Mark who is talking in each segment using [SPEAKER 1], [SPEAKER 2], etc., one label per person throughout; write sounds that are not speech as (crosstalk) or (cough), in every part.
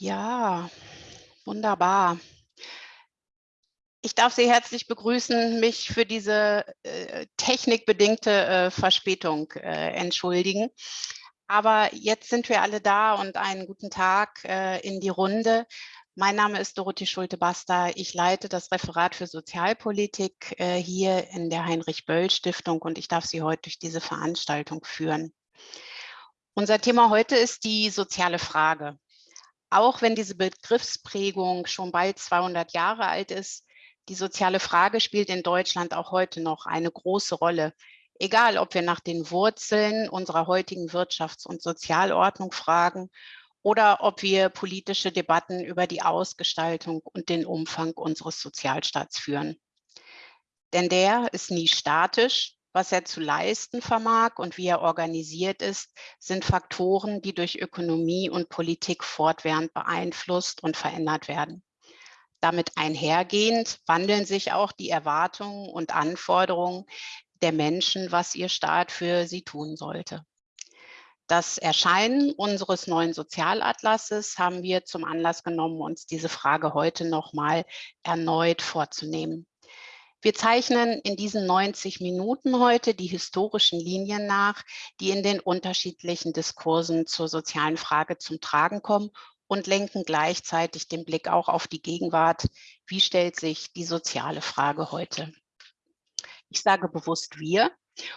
[SPEAKER 1] Ja, wunderbar. Ich darf Sie herzlich begrüßen, mich für diese äh, technikbedingte äh, Verspätung äh, entschuldigen. Aber jetzt sind wir alle da und einen guten Tag äh, in die Runde. Mein Name ist Dorothee Schulte-Basta. Ich leite das Referat für Sozialpolitik äh, hier in der Heinrich-Böll-Stiftung und ich darf Sie heute durch diese Veranstaltung führen. Unser Thema heute ist die soziale Frage. Auch wenn diese Begriffsprägung schon bald 200 Jahre alt ist, die soziale Frage spielt in Deutschland auch heute noch eine große Rolle. Egal, ob wir nach den Wurzeln unserer heutigen Wirtschafts- und Sozialordnung fragen oder ob wir politische Debatten über die Ausgestaltung und den Umfang unseres Sozialstaats führen. Denn der ist nie statisch, was er zu leisten vermag und wie er organisiert ist, sind Faktoren, die durch Ökonomie und Politik fortwährend beeinflusst und verändert werden. Damit einhergehend wandeln sich auch die Erwartungen und Anforderungen der Menschen, was ihr Staat für sie tun sollte. Das Erscheinen unseres neuen Sozialatlases haben wir zum Anlass genommen, uns diese Frage heute noch mal erneut vorzunehmen. Wir zeichnen in diesen 90 Minuten heute die historischen Linien nach, die in den unterschiedlichen Diskursen zur sozialen Frage zum Tragen kommen und lenken gleichzeitig den Blick auch auf die Gegenwart. Wie stellt sich die soziale Frage heute? Ich sage bewusst wir,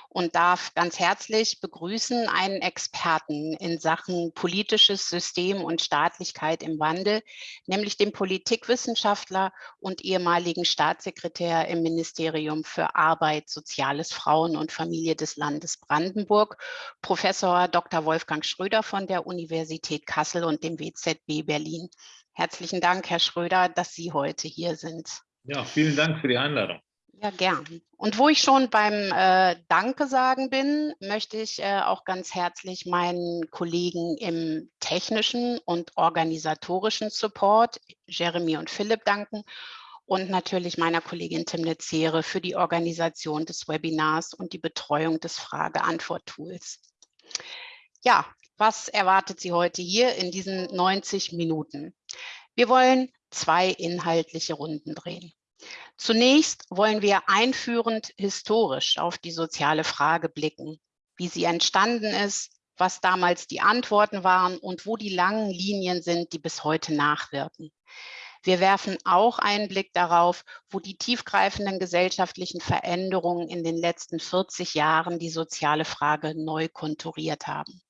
[SPEAKER 1] und darf ganz herzlich begrüßen einen Experten in Sachen politisches System und Staatlichkeit im Wandel, nämlich den Politikwissenschaftler und ehemaligen Staatssekretär im Ministerium für Arbeit, Soziales, Frauen und Familie des Landes Brandenburg, Professor Dr. Wolfgang Schröder von der Universität Kassel und dem WZB Berlin. Herzlichen Dank, Herr Schröder, dass Sie heute hier sind.
[SPEAKER 2] Ja, vielen Dank für die Einladung.
[SPEAKER 1] Ja, gern. Und wo ich schon beim äh, Danke sagen bin, möchte ich äh, auch ganz herzlich meinen Kollegen im technischen und organisatorischen Support, Jeremy und Philipp, danken und natürlich meiner Kollegin Timnit Zehre für die Organisation des Webinars und die Betreuung des Frage-Antwort-Tools. Ja, was erwartet Sie heute hier in diesen 90 Minuten? Wir wollen zwei inhaltliche Runden drehen. Zunächst wollen wir einführend historisch auf die soziale Frage blicken, wie sie entstanden ist, was damals die Antworten waren und wo die langen Linien sind, die bis heute nachwirken. Wir werfen auch einen Blick darauf, wo die tiefgreifenden gesellschaftlichen Veränderungen in den letzten 40 Jahren die soziale Frage neu konturiert haben.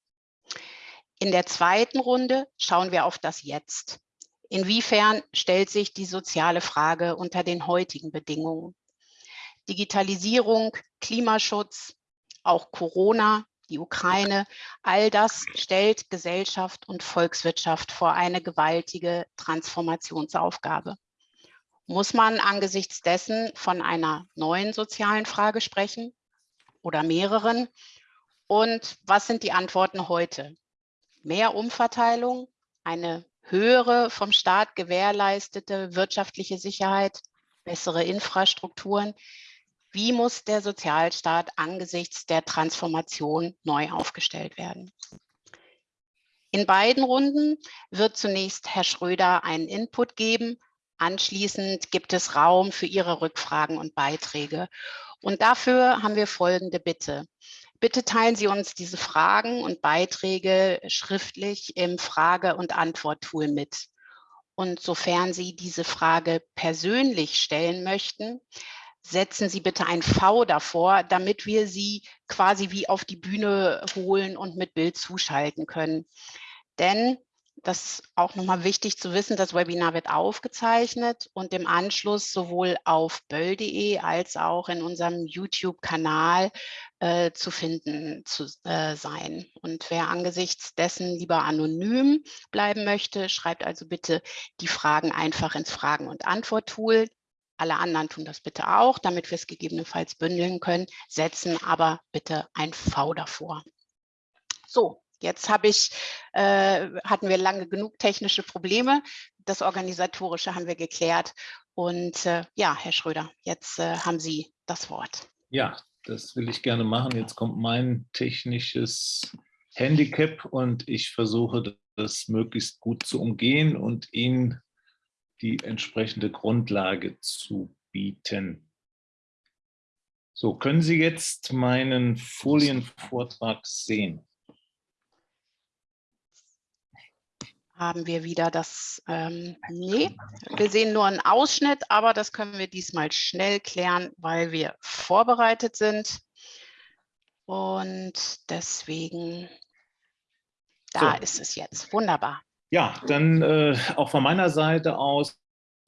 [SPEAKER 1] In der zweiten Runde schauen wir auf das Jetzt. Inwiefern stellt sich die soziale Frage unter den heutigen Bedingungen? Digitalisierung, Klimaschutz, auch Corona, die Ukraine, all das stellt Gesellschaft und Volkswirtschaft vor eine gewaltige Transformationsaufgabe. Muss man angesichts dessen von einer neuen sozialen Frage sprechen oder mehreren? Und was sind die Antworten heute? Mehr Umverteilung, eine höhere vom Staat gewährleistete wirtschaftliche Sicherheit, bessere Infrastrukturen. Wie muss der Sozialstaat angesichts der Transformation neu aufgestellt werden? In beiden Runden wird zunächst Herr Schröder einen Input geben. Anschließend gibt es Raum für Ihre Rückfragen und Beiträge. Und dafür haben wir folgende Bitte. Bitte teilen Sie uns diese Fragen und Beiträge schriftlich im Frage- und Antwort-Tool mit. Und sofern Sie diese Frage persönlich stellen möchten, setzen Sie bitte ein V davor, damit wir Sie quasi wie auf die Bühne holen und mit Bild zuschalten können. Denn das ist auch nochmal wichtig zu wissen, das Webinar wird aufgezeichnet und im Anschluss sowohl auf böll.de als auch in unserem YouTube-Kanal äh, zu finden zu äh, sein. Und wer angesichts dessen lieber anonym bleiben möchte, schreibt also bitte die Fragen einfach ins Fragen- und Antwort-Tool. Alle anderen tun das bitte auch, damit wir es gegebenenfalls bündeln können, setzen aber bitte ein V davor. So, Jetzt habe ich, äh, hatten wir lange genug technische Probleme. Das Organisatorische haben wir geklärt. Und äh, ja, Herr Schröder, jetzt äh, haben Sie das Wort.
[SPEAKER 2] Ja, das will ich gerne machen. Jetzt kommt mein technisches Handicap und ich versuche das möglichst gut zu umgehen und Ihnen die entsprechende Grundlage zu bieten. So, können Sie jetzt meinen Folienvortrag sehen?
[SPEAKER 1] Haben wir wieder das, ähm, nee, wir sehen nur einen Ausschnitt, aber das können wir diesmal schnell klären, weil wir vorbereitet sind. Und deswegen, da so. ist es jetzt, wunderbar.
[SPEAKER 2] Ja, dann äh, auch von meiner Seite aus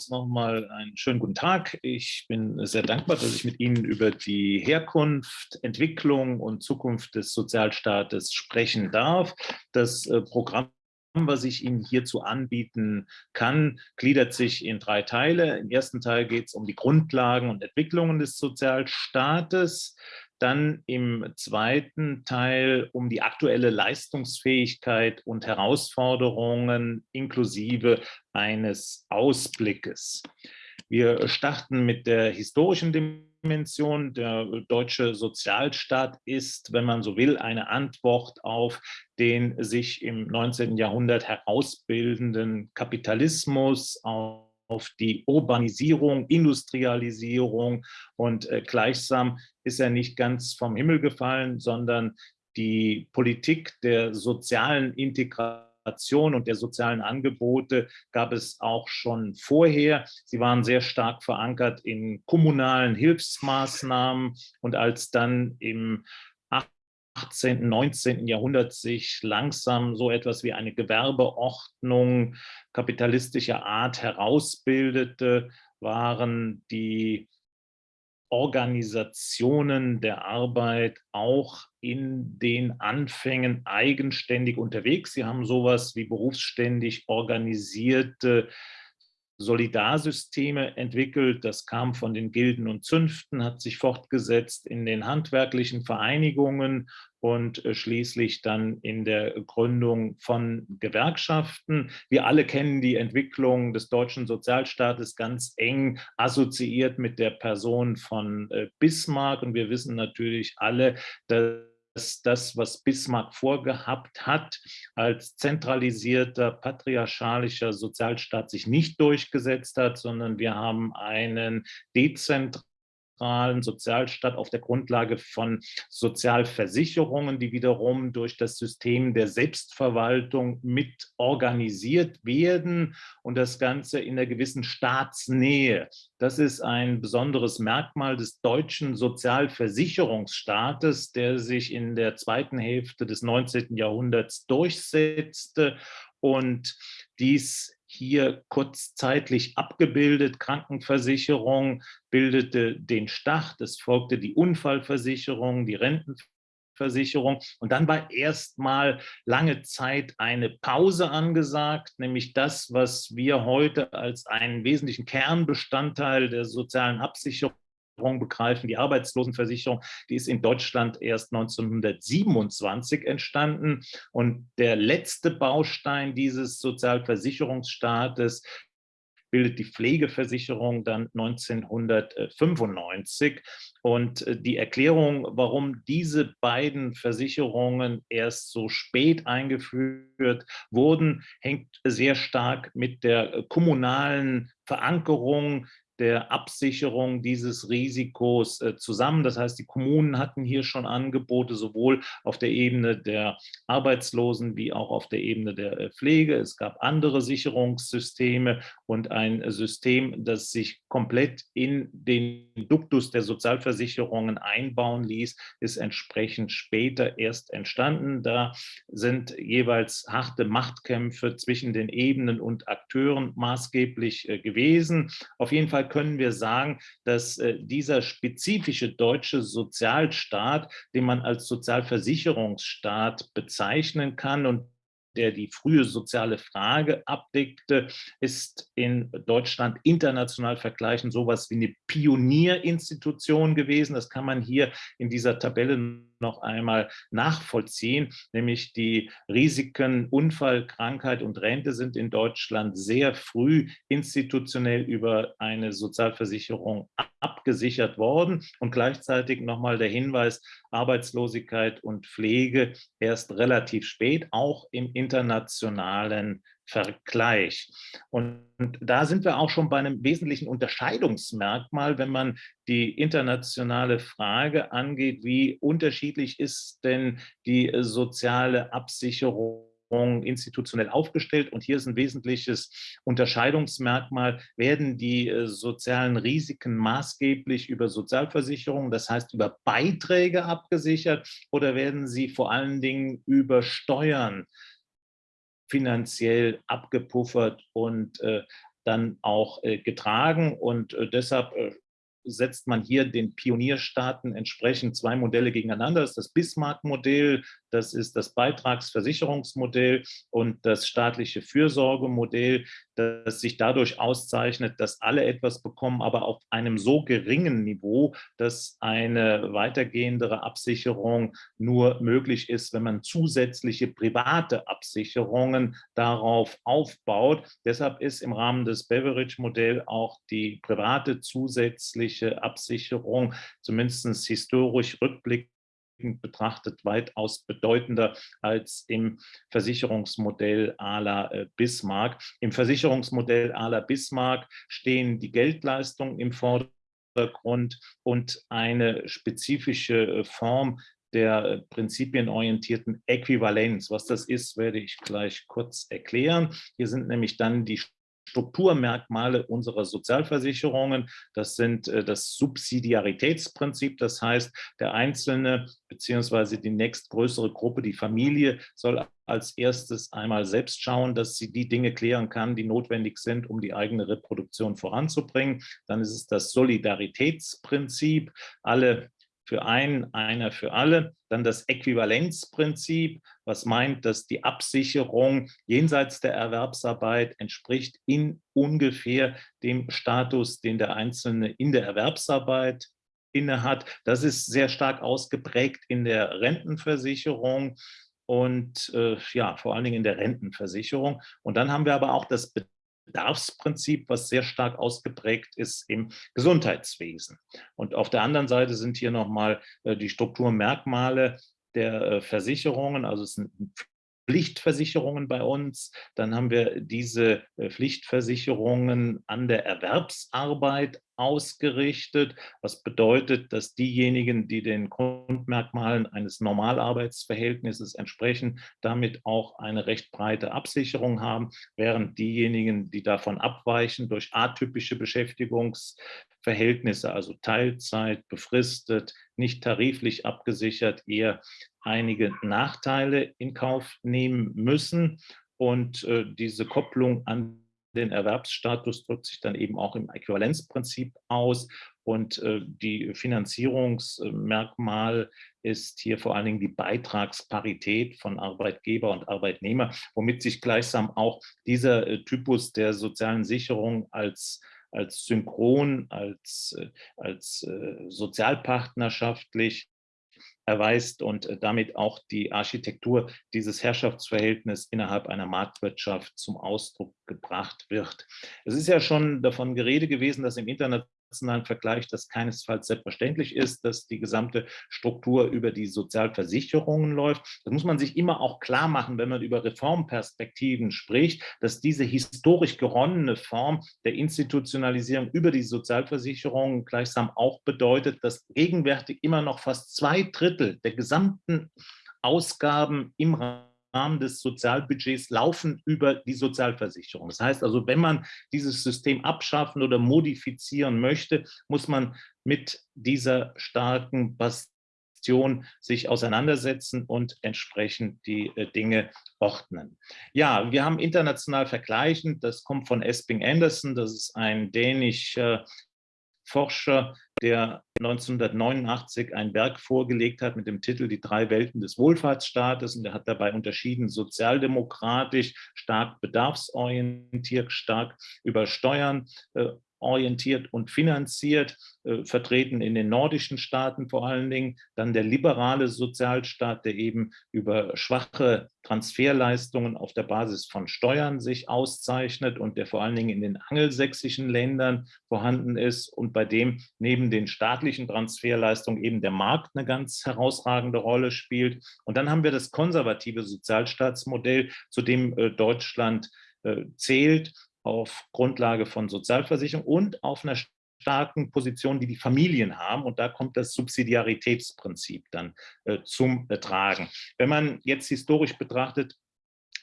[SPEAKER 2] nochmal einen schönen guten Tag. Ich bin sehr dankbar, dass ich mit Ihnen über die Herkunft, Entwicklung und Zukunft des Sozialstaates sprechen darf. Das äh, Programm was ich Ihnen hierzu anbieten kann, gliedert sich in drei Teile. Im ersten Teil geht es um die Grundlagen und Entwicklungen des Sozialstaates. Dann im zweiten Teil um die aktuelle Leistungsfähigkeit und Herausforderungen inklusive eines Ausblickes. Wir starten mit der historischen Dimension. Der deutsche Sozialstaat ist, wenn man so will, eine Antwort auf den sich im 19. Jahrhundert herausbildenden Kapitalismus, auf auf die Urbanisierung, Industrialisierung und äh, gleichsam ist er nicht ganz vom Himmel gefallen, sondern die Politik der sozialen Integration und der sozialen Angebote gab es auch schon vorher. Sie waren sehr stark verankert in kommunalen Hilfsmaßnahmen und als dann im 18., 19. Jahrhundert sich langsam so etwas wie eine Gewerbeordnung kapitalistischer Art herausbildete, waren die Organisationen der Arbeit auch in den Anfängen eigenständig unterwegs. Sie haben sowas wie berufsständig organisierte Solidarsysteme entwickelt. Das kam von den Gilden und Zünften, hat sich fortgesetzt in den handwerklichen Vereinigungen und äh, schließlich dann in der Gründung von Gewerkschaften. Wir alle kennen die Entwicklung des deutschen Sozialstaates ganz eng assoziiert mit der Person von äh, Bismarck und wir wissen natürlich alle, dass dass das, was Bismarck vorgehabt hat, als zentralisierter, patriarchalischer Sozialstaat sich nicht durchgesetzt hat, sondern wir haben einen dezentralen Sozialstaat auf der Grundlage von Sozialversicherungen, die wiederum durch das System der Selbstverwaltung mit organisiert werden und das Ganze in einer gewissen Staatsnähe. Das ist ein besonderes Merkmal des deutschen Sozialversicherungsstaates, der sich in der zweiten Hälfte des 19. Jahrhunderts durchsetzte und dies hier kurzzeitlich abgebildet. Krankenversicherung bildete den Start, es folgte die Unfallversicherung, die Rentenversicherung und dann war erstmal lange Zeit eine Pause angesagt, nämlich das, was wir heute als einen wesentlichen Kernbestandteil der sozialen Absicherung begreifen. Die Arbeitslosenversicherung, die ist in Deutschland erst 1927 entstanden. Und der letzte Baustein dieses Sozialversicherungsstaates bildet die Pflegeversicherung dann 1995. Und äh, die Erklärung, warum diese beiden Versicherungen erst so spät eingeführt wurden, hängt sehr stark mit der kommunalen Verankerung der Absicherung dieses Risikos äh, zusammen. Das heißt, die Kommunen hatten hier schon Angebote, sowohl auf der Ebene der Arbeitslosen wie auch auf der Ebene der äh, Pflege. Es gab andere Sicherungssysteme und ein System, das sich komplett in den Duktus der Sozialversicherungen einbauen ließ, ist entsprechend später erst entstanden. Da sind jeweils harte Machtkämpfe zwischen den Ebenen und Akteuren maßgeblich äh, gewesen. Auf jeden Fall können wir sagen, dass äh, dieser spezifische deutsche Sozialstaat, den man als Sozialversicherungsstaat bezeichnen kann und der die frühe soziale Frage abdeckte, ist in Deutschland international vergleichend sowas wie eine Pionierinstitution gewesen. Das kann man hier in dieser Tabelle noch einmal nachvollziehen, nämlich die Risiken Unfall, Krankheit und Rente sind in Deutschland sehr früh institutionell über eine Sozialversicherung abgesichert worden. Und gleichzeitig nochmal der Hinweis, Arbeitslosigkeit und Pflege erst relativ spät, auch im internationalen Vergleich. Und da sind wir auch schon bei einem wesentlichen Unterscheidungsmerkmal, wenn man die internationale Frage angeht, wie unterschiedlich ist denn die soziale Absicherung institutionell aufgestellt. Und hier ist ein wesentliches Unterscheidungsmerkmal, werden die äh, sozialen Risiken maßgeblich über Sozialversicherungen, das heißt über Beiträge abgesichert, oder werden sie vor allen Dingen über Steuern finanziell abgepuffert und äh, dann auch äh, getragen. Und deshalb setzt man hier den Pionierstaaten entsprechend zwei Modelle gegeneinander. Das ist das Bismarck-Modell, das ist das Beitragsversicherungsmodell und das staatliche Fürsorgemodell, das sich dadurch auszeichnet, dass alle etwas bekommen, aber auf einem so geringen Niveau, dass eine weitergehendere Absicherung nur möglich ist, wenn man zusätzliche private Absicherungen darauf aufbaut. Deshalb ist im Rahmen des Beveridge-Modells auch die private zusätzliche Absicherung, zumindest historisch rückblickend, betrachtet weitaus bedeutender als im Versicherungsmodell à la äh, Bismarck. Im Versicherungsmodell à la Bismarck stehen die Geldleistungen im Vordergrund und eine spezifische äh, Form der äh, prinzipienorientierten Äquivalenz. Was das ist, werde ich gleich kurz erklären. Hier sind nämlich dann die Strukturmerkmale unserer Sozialversicherungen. Das sind äh, das Subsidiaritätsprinzip, das heißt, der Einzelne beziehungsweise die nächstgrößere Gruppe, die Familie, soll als erstes einmal selbst schauen, dass sie die Dinge klären kann, die notwendig sind, um die eigene Reproduktion voranzubringen. Dann ist es das Solidaritätsprinzip. Alle für einen, einer für alle. Dann das Äquivalenzprinzip, was meint, dass die Absicherung jenseits der Erwerbsarbeit entspricht in ungefähr dem Status, den der Einzelne in der Erwerbsarbeit innehat. Das ist sehr stark ausgeprägt in der Rentenversicherung und äh, ja, vor allen Dingen in der Rentenversicherung. Und dann haben wir aber auch das Bedarfsprinzip, was sehr stark ausgeprägt ist im Gesundheitswesen. Und auf der anderen Seite sind hier nochmal äh, die Strukturmerkmale der äh, Versicherungen, also es sind Pflichtversicherungen bei uns. Dann haben wir diese äh, Pflichtversicherungen an der Erwerbsarbeit ausgerichtet, was bedeutet, dass diejenigen, die den Grundmerkmalen eines Normalarbeitsverhältnisses entsprechen, damit auch eine recht breite Absicherung haben, während diejenigen, die davon abweichen durch atypische Beschäftigungsverhältnisse, also Teilzeit, befristet, nicht tariflich abgesichert, eher einige Nachteile in Kauf nehmen müssen. Und äh, diese Kopplung an den Erwerbsstatus drückt sich dann eben auch im Äquivalenzprinzip aus. Und äh, die Finanzierungsmerkmal ist hier vor allen Dingen die Beitragsparität von Arbeitgeber und Arbeitnehmer, womit sich gleichsam auch dieser äh, Typus der sozialen Sicherung als als synchron, als, äh, als äh, sozialpartnerschaftlich erweist und äh, damit auch die Architektur dieses Herrschaftsverhältnisses innerhalb einer Marktwirtschaft zum Ausdruck gebracht wird. Es ist ja schon davon Gerede gewesen, dass im Internet internationalen Vergleich das keinesfalls selbstverständlich ist, dass die gesamte Struktur über die Sozialversicherungen läuft. Das muss man sich immer auch klar machen, wenn man über Reformperspektiven spricht, dass diese historisch geronnene Form der Institutionalisierung über die Sozialversicherungen gleichsam auch bedeutet, dass gegenwärtig immer noch fast zwei Drittel der gesamten Ausgaben im Rahmen Rahmen des Sozialbudgets laufen über die Sozialversicherung. Das heißt also, wenn man dieses System abschaffen oder modifizieren möchte, muss man mit dieser starken Bastion sich auseinandersetzen und entsprechend die äh, Dinge ordnen. Ja, wir haben international vergleichend, das kommt von Esping Anderson, das ist ein dänischer Forscher, der 1989 ein Werk vorgelegt hat mit dem Titel Die drei Welten des Wohlfahrtsstaates. Und er hat dabei unterschieden sozialdemokratisch, stark bedarfsorientiert, stark über Steuern äh, orientiert und finanziert, äh, vertreten in den nordischen Staaten vor allen Dingen. Dann der liberale Sozialstaat, der eben über schwache Transferleistungen auf der Basis von Steuern sich auszeichnet und der vor allen Dingen in den angelsächsischen Ländern vorhanden ist und bei dem neben den staatlichen Transferleistungen eben der Markt eine ganz herausragende Rolle spielt. Und dann haben wir das konservative Sozialstaatsmodell, zu dem äh, Deutschland äh, zählt auf Grundlage von Sozialversicherung und auf einer starken Position, die die Familien haben. Und da kommt das Subsidiaritätsprinzip dann äh, zum äh, Tragen. Wenn man jetzt historisch betrachtet,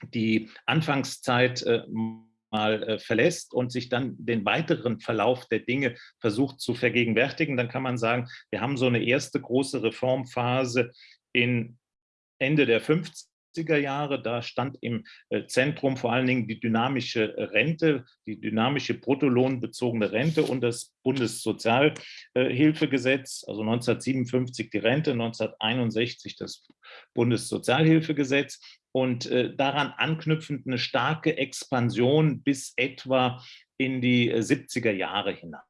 [SPEAKER 2] die Anfangszeit äh, mal äh, verlässt und sich dann den weiteren Verlauf der Dinge versucht zu vergegenwärtigen, dann kann man sagen, wir haben so eine erste große Reformphase in Ende der 50er 70er Jahre. Da stand im äh, Zentrum vor allen Dingen die dynamische äh, Rente, die dynamische bruttolohnbezogene Rente und das Bundessozialhilfegesetz, also 1957 die Rente, 1961 das Bundessozialhilfegesetz und äh, daran anknüpfend eine starke Expansion bis etwa in die 70er Jahre hinein.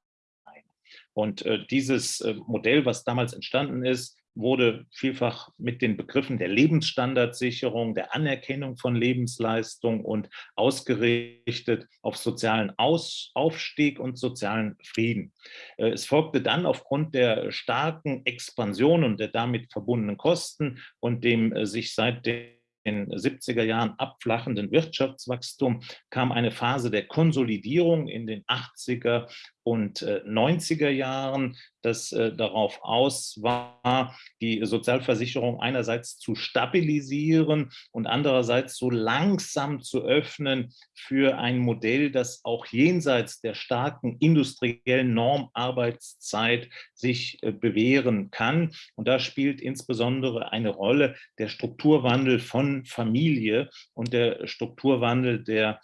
[SPEAKER 2] Und dieses Modell, was damals entstanden ist, wurde vielfach mit den Begriffen der Lebensstandardsicherung, der Anerkennung von Lebensleistung und ausgerichtet auf sozialen Aus Aufstieg und sozialen Frieden. Äh, es folgte dann aufgrund der starken Expansion und der damit verbundenen Kosten und dem äh, sich seit den den 70er Jahren abflachenden Wirtschaftswachstum kam eine Phase der Konsolidierung in den 80er und 90er äh, Jahren, das äh, darauf aus war, die Sozialversicherung einerseits zu stabilisieren und andererseits so langsam zu öffnen für ein Modell, das auch jenseits der starken industriellen Normarbeitszeit sich äh, bewähren kann. Und da spielt insbesondere eine Rolle der Strukturwandel von Familie und der Strukturwandel der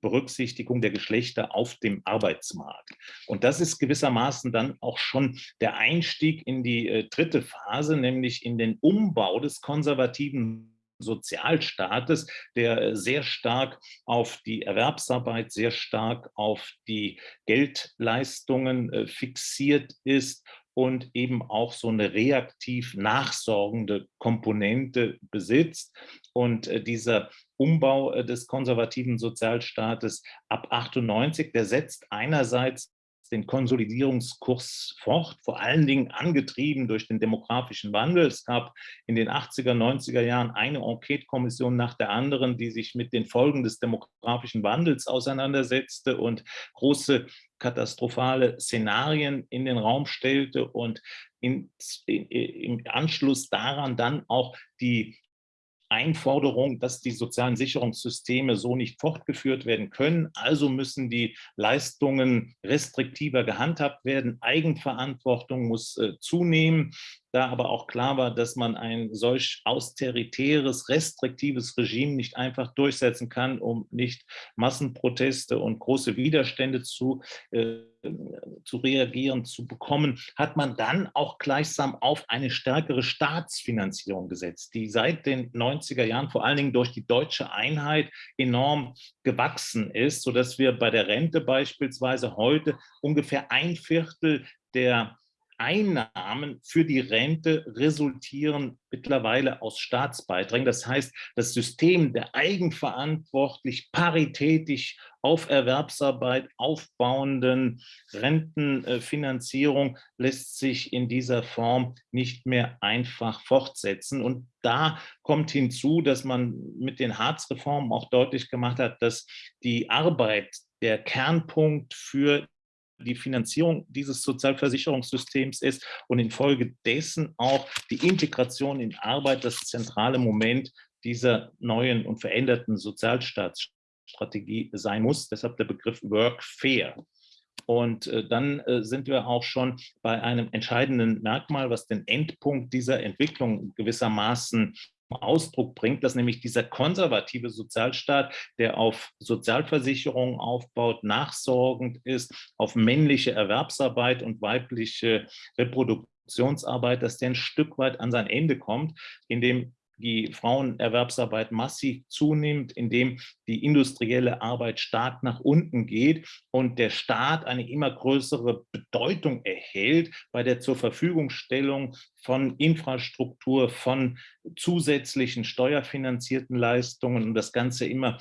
[SPEAKER 2] Berücksichtigung der Geschlechter auf dem Arbeitsmarkt. Und das ist gewissermaßen dann auch schon der Einstieg in die äh, dritte Phase, nämlich in den Umbau des konservativen Sozialstaates, der äh, sehr stark auf die Erwerbsarbeit, sehr stark auf die Geldleistungen äh, fixiert ist und eben auch so eine reaktiv nachsorgende Komponente besitzt. Und äh, dieser Umbau äh, des konservativen Sozialstaates ab 98, der setzt einerseits den Konsolidierungskurs fort, vor allen Dingen angetrieben durch den demografischen Wandel. Es gab in den 80er, 90er Jahren eine Enquete-Kommission nach der anderen, die sich mit den Folgen des demografischen Wandels auseinandersetzte und große katastrophale Szenarien in den Raum stellte und in, in, im Anschluss daran dann auch die Einforderung, dass die sozialen Sicherungssysteme so nicht fortgeführt werden können. Also müssen die Leistungen restriktiver gehandhabt werden. Eigenverantwortung muss äh, zunehmen da aber auch klar war, dass man ein solch austeritäres, restriktives Regime nicht einfach durchsetzen kann, um nicht Massenproteste und große Widerstände zu, äh, zu reagieren, zu bekommen, hat man dann auch gleichsam auf eine stärkere Staatsfinanzierung gesetzt, die seit den 90er Jahren vor allen Dingen durch die deutsche Einheit enorm gewachsen ist, sodass wir bei der Rente beispielsweise heute ungefähr ein Viertel der Einnahmen für die Rente resultieren mittlerweile aus Staatsbeiträgen. Das heißt, das System der eigenverantwortlich, paritätisch auf Erwerbsarbeit aufbauenden Rentenfinanzierung lässt sich in dieser Form nicht mehr einfach fortsetzen. Und da kommt hinzu, dass man mit den Hartz-Reformen auch deutlich gemacht hat, dass die Arbeit der Kernpunkt für die Finanzierung dieses Sozialversicherungssystems ist und infolgedessen auch die Integration in Arbeit das zentrale Moment dieser neuen und veränderten Sozialstaatsstrategie sein muss. Deshalb der Begriff Work Fair. Und äh, dann äh, sind wir auch schon bei einem entscheidenden Merkmal, was den Endpunkt dieser Entwicklung gewissermaßen Ausdruck bringt, dass nämlich dieser konservative Sozialstaat, der auf Sozialversicherungen aufbaut, nachsorgend ist, auf männliche Erwerbsarbeit und weibliche Reproduktionsarbeit, dass der ein Stück weit an sein Ende kommt, indem die Frauenerwerbsarbeit massiv zunimmt, indem die industrielle Arbeit stark nach unten geht und der Staat eine immer größere Bedeutung erhält bei der zur Verfügungstellung von Infrastruktur, von zusätzlichen steuerfinanzierten Leistungen und das Ganze immer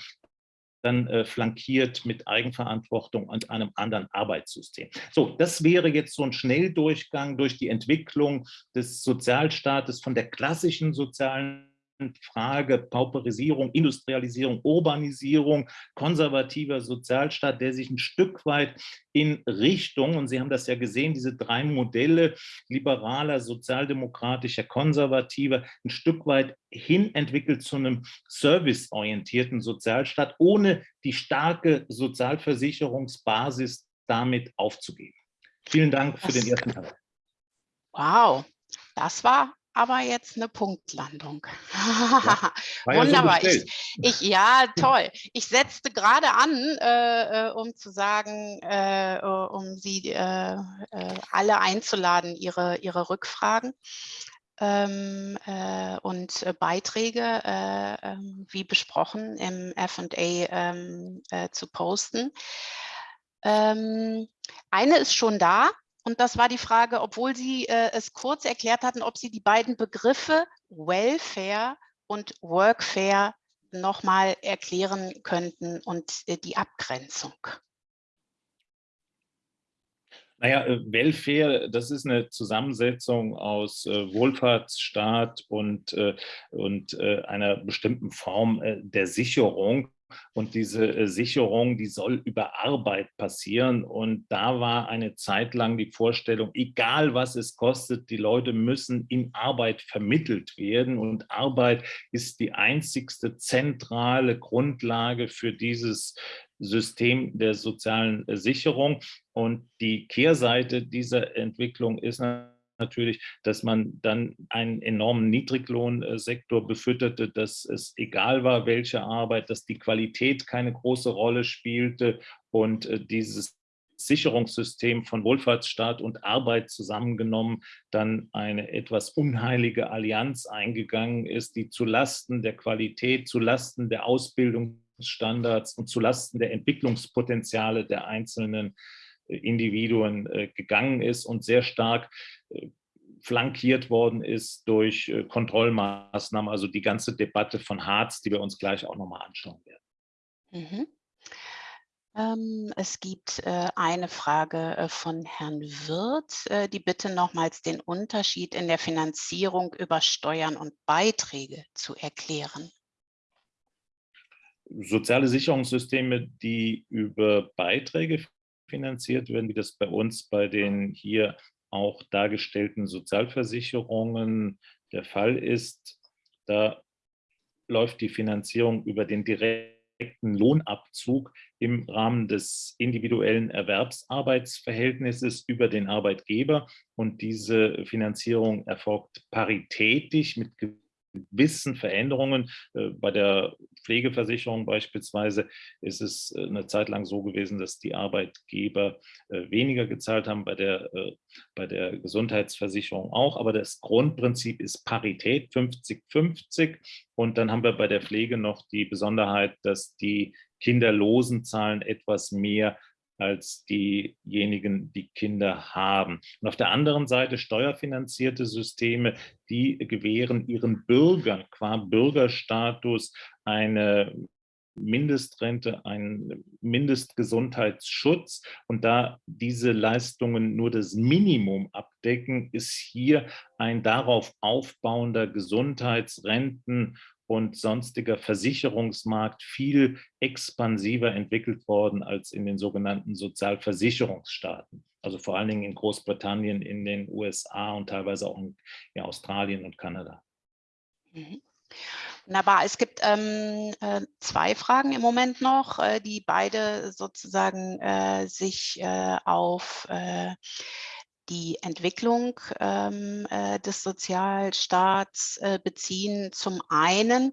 [SPEAKER 2] dann äh, flankiert mit Eigenverantwortung und einem anderen Arbeitssystem. So, das wäre jetzt so ein Schnelldurchgang durch die Entwicklung des Sozialstaates von der klassischen sozialen Frage Pauperisierung, Industrialisierung, Urbanisierung, konservativer Sozialstaat, der sich ein Stück weit in Richtung, und Sie haben das ja gesehen, diese drei Modelle, liberaler, sozialdemokratischer, konservativer, ein Stück weit hin entwickelt zu einem serviceorientierten Sozialstaat, ohne die starke Sozialversicherungsbasis damit aufzugeben. Vielen Dank für das, den ersten Teil.
[SPEAKER 1] Wow, das war aber jetzt eine Punktlandung. Ja, (laughs) Wunderbar. Ja, so ich, ich, ja, toll. Ich setzte gerade an, äh, äh, um zu sagen, äh, äh um Sie äh, alle einzuladen, Ihre, Ihre Rückfragen ähm, und Beiträge, ähm, wie besprochen, im F&A ähm, zu posten. Ähm, eine ist schon da, und das war die Frage, obwohl Sie äh, es kurz erklärt hatten, ob Sie die beiden Begriffe Welfare und Workfare nochmal erklären könnten und äh, die Abgrenzung.
[SPEAKER 2] Naja, äh, Welfare, das ist eine Zusammensetzung aus äh, Wohlfahrtsstaat und, äh, und äh, einer bestimmten Form äh, der Sicherung. Und diese äh, Sicherung, die soll über Arbeit passieren. Und da war eine Zeit lang die Vorstellung, egal was es kostet, die Leute müssen in Arbeit vermittelt werden. Und Arbeit ist die einzigste zentrale Grundlage für dieses System der sozialen äh, Sicherung. Und die Kehrseite dieser Entwicklung ist natürlich, dass man dann einen enormen Niedriglohnsektor befütterte, dass es egal war, welche Arbeit, dass die Qualität keine große Rolle spielte und äh, dieses Sicherungssystem von Wohlfahrtsstaat und Arbeit zusammengenommen dann eine etwas unheilige Allianz eingegangen ist, die zu Lasten der Qualität, zu Lasten der Ausbildungsstandards und zu Lasten der Entwicklungspotenziale der einzelnen Individuen äh, gegangen ist und sehr stark äh, flankiert worden ist durch äh, Kontrollmaßnahmen, also die ganze Debatte von Harz, die wir uns gleich auch nochmal anschauen werden.
[SPEAKER 1] Mhm. Ähm, es gibt eine Frage von Herrn Wirth, die bitte nochmals den Unterschied in der Finanzierung über Steuern und Beiträge zu erklären.
[SPEAKER 2] Soziale Sicherungssysteme, die über Beiträge finanziert werden, wie das bei uns bei den hier auch dargestellten Sozialversicherungen der Fall ist. Da läuft die Finanzierung über den direkten Lohnabzug im Rahmen des individuellen Erwerbsarbeitsverhältnisses über den Arbeitgeber. Und diese Finanzierung erfolgt paritätisch mit gewissen Veränderungen. Äh, bei der Pflegeversicherung beispielsweise ist es äh, eine Zeit lang so gewesen, dass die Arbeitgeber äh, weniger gezahlt haben, bei der, bei der Gesundheitsversicherung auch. Aber das Grundprinzip ist Parität 50-50. Und dann haben wir bei der Pflege noch die Besonderheit, dass die kinderlosen Zahlen etwas mehr als diejenigen, die Kinder haben. Und auf der anderen Seite steuerfinanzierte Systeme, die gewähren ihren Bürgern qua Bürgerstatus eine Mindestrente, einen Mindestgesundheitsschutz. Und da diese Leistungen nur das Minimum abdecken, ist hier ein darauf aufbauender Gesundheitsrenten- und sonstiger Versicherungsmarkt viel expansiver entwickelt worden als in den sogenannten Sozialversicherungsstaaten. Also vor allen Dingen in Großbritannien, in den USA und teilweise auch in ja, Australien und Kanada.
[SPEAKER 1] Mhm. Wunderbar. Es gibt ähm, äh, zwei Fragen im Moment noch, äh, die beide sozusagen äh, sich äh, auf die Entwicklung ähm, äh, des Sozialstaats äh, beziehen. Zum einen,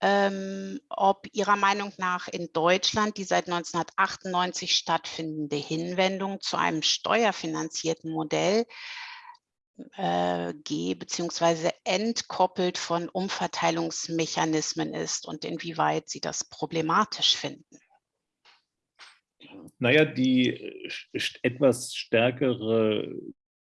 [SPEAKER 1] ähm, ob Ihrer Meinung nach in Deutschland die seit 1998 stattfindende Hinwendung zu einem steuerfinanzierten Modell äh, ge- bzw. entkoppelt von Umverteilungsmechanismen ist und inwieweit Sie das problematisch finden.
[SPEAKER 2] Naja, die äh, etwas stärkere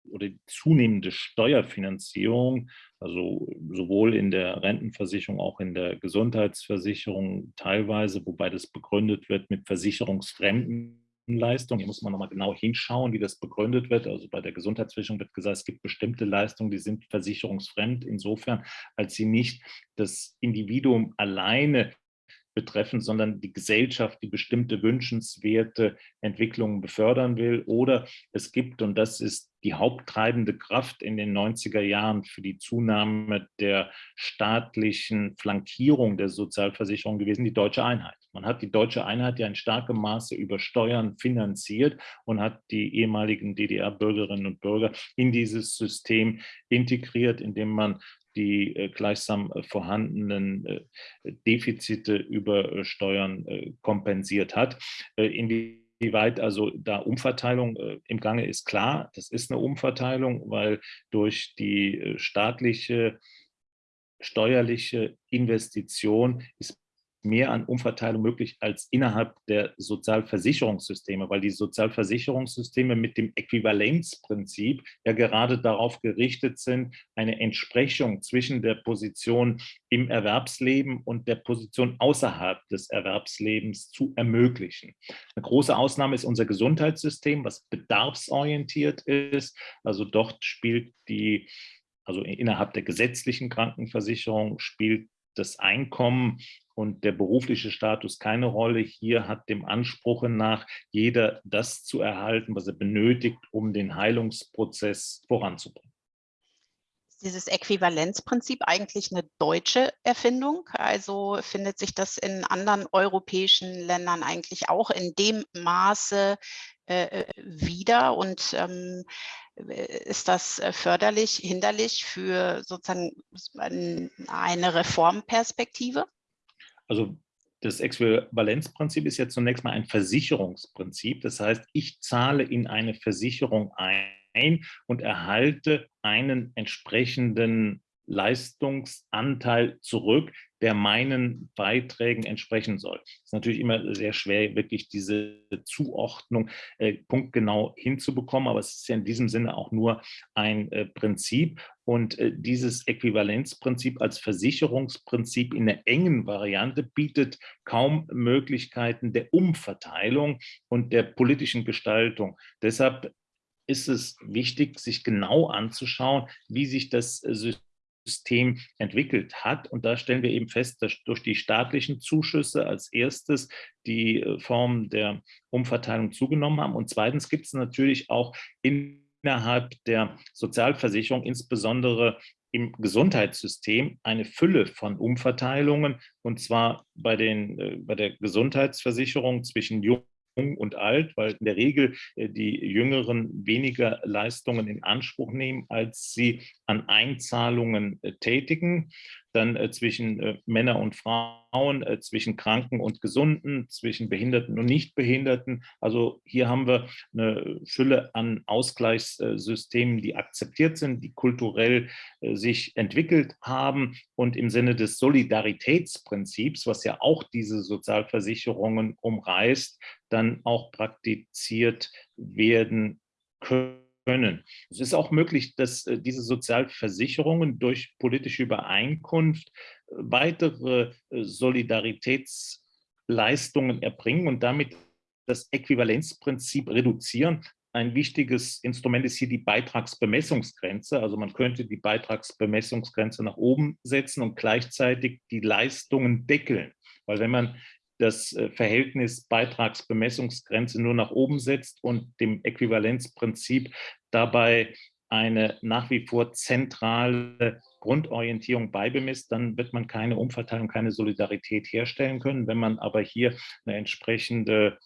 [SPEAKER 2] oder zunehmende Steuerfinanzierung, also sowohl in der Rentenversicherung, auch in der Gesundheitsversicherung teilweise, wobei das begründet wird mit versicherungsfremden Leistungen. Hier muss man nochmal genau hinschauen, wie das begründet wird. Also bei der Gesundheitsversicherung wird gesagt, es gibt bestimmte Leistungen, die sind versicherungsfremd, insofern, als sie nicht das Individuum alleine betreffen, sondern die Gesellschaft, die bestimmte wünschenswerte Entwicklungen befördern will. Oder es gibt, und das ist die haupttreibende Kraft in den 90er Jahren für die Zunahme der staatlichen Flankierung der Sozialversicherung gewesen, die deutsche Einheit. Man hat die deutsche Einheit ja in starkem Maße über Steuern finanziert und hat die ehemaligen DDR-Bürgerinnen und Bürger in dieses System integriert, indem man die äh, gleichsam äh, vorhandenen äh, Defizite über Steuern kompensiert hat. Inwieweit also da Umverteilung im Gange ist, klar, das ist eine Umverteilung, weil durch die staatliche steuerliche Investition ist mehr an Umverteilung möglich als innerhalb der Sozialversicherungssysteme, weil die Sozialversicherungssysteme mit dem Äquivalenzprinzip ja gerade darauf gerichtet sind, eine Entsprechung zwischen der Position im Erwerbsleben und der Position außerhalb des Erwerbslebens zu ermöglichen. Eine große Ausnahme ist unser Gesundheitssystem, was bedarfsorientiert ist. Also dort spielt die also innerhalb der gesetzlichen Krankenversicherung spielt das Einkommen und der berufliche Status keine Rolle. Hier hat dem Anspruch nach jeder das zu erhalten, was er benötigt, um den Heilungsprozess voranzubringen.
[SPEAKER 1] Dieses Äquivalenzprinzip eigentlich eine deutsche Erfindung? Also findet sich das in anderen europäischen Ländern eigentlich auch in dem Maße äh, äh wieder? Und ähm, ist das äh, förderlich, hinderlich für sozusagen eine Reformperspektive?
[SPEAKER 2] Also das Äquivalenzprinzip ist ja zunächst mal ein Versicherungsprinzip. Das heißt, ich zahle in eine Versicherung ein und erhalte einen entsprechenden Leistungsanteil zurück, der meinen Beiträgen entsprechen soll. Es ist natürlich immer sehr schwer, wirklich diese Zuordnung äh, punktgenau hinzubekommen, aber es ist ja in diesem Sinne auch nur ein äh, Prinzip. Und äh, dieses Äquivalenzprinzip als Versicherungsprinzip in der engen Variante bietet kaum Möglichkeiten der Umverteilung und der politischen Gestaltung. Deshalb ist es wichtig, sich genau anzuschauen, wie sich das System System entwickelt hat. Und da stellen wir eben fest, dass durch die staatlichen Zuschüsse als erstes die äh, Formen der Umverteilung zugenommen haben. Und zweitens gibt es natürlich auch innerhalb der Sozialversicherung, insbesondere im Gesundheitssystem, eine Fülle von Umverteilungen, und zwar bei, den, äh, bei der Gesundheitsversicherung zwischen Jungen und alt, weil in der Regel äh, die Jüngeren weniger Leistungen in Anspruch nehmen, als sie an Einzahlungen äh, tätigen dann äh, zwischen Männer und Frauen, zwischen Kranken und Gesunden, zwischen Behinderten und Nichtbehinderten. Also hier haben wir eine Fülle an Ausgleichssystemen, die akzeptiert sind, die kulturell sich entwickelt haben und im Sinne des Solidaritätsprinzips, was ja auch diese Sozialversicherungen umreißt, dann auch praktiziert werden können. Es ist auch möglich, dass äh, diese Sozialversicherungen durch politische Übereinkunft äh, weitere äh, Solidaritätsleistungen erbringen und damit das Äquivalenzprinzip reduzieren. Ein wichtiges Instrument ist hier die Beitragsbemessungsgrenze. Also man könnte die Beitragsbemessungsgrenze nach oben setzen und gleichzeitig die Leistungen deckeln. Weil wenn man das äh, Verhältnis Beitragsbemessungsgrenze nur nach oben setzt und dem Äquivalenzprinzip dabei eine nach wie vor zentrale Grundorientierung beibemisst, dann wird man keine Umverteilung, keine Solidarität herstellen können. Wenn man aber hier eine entsprechende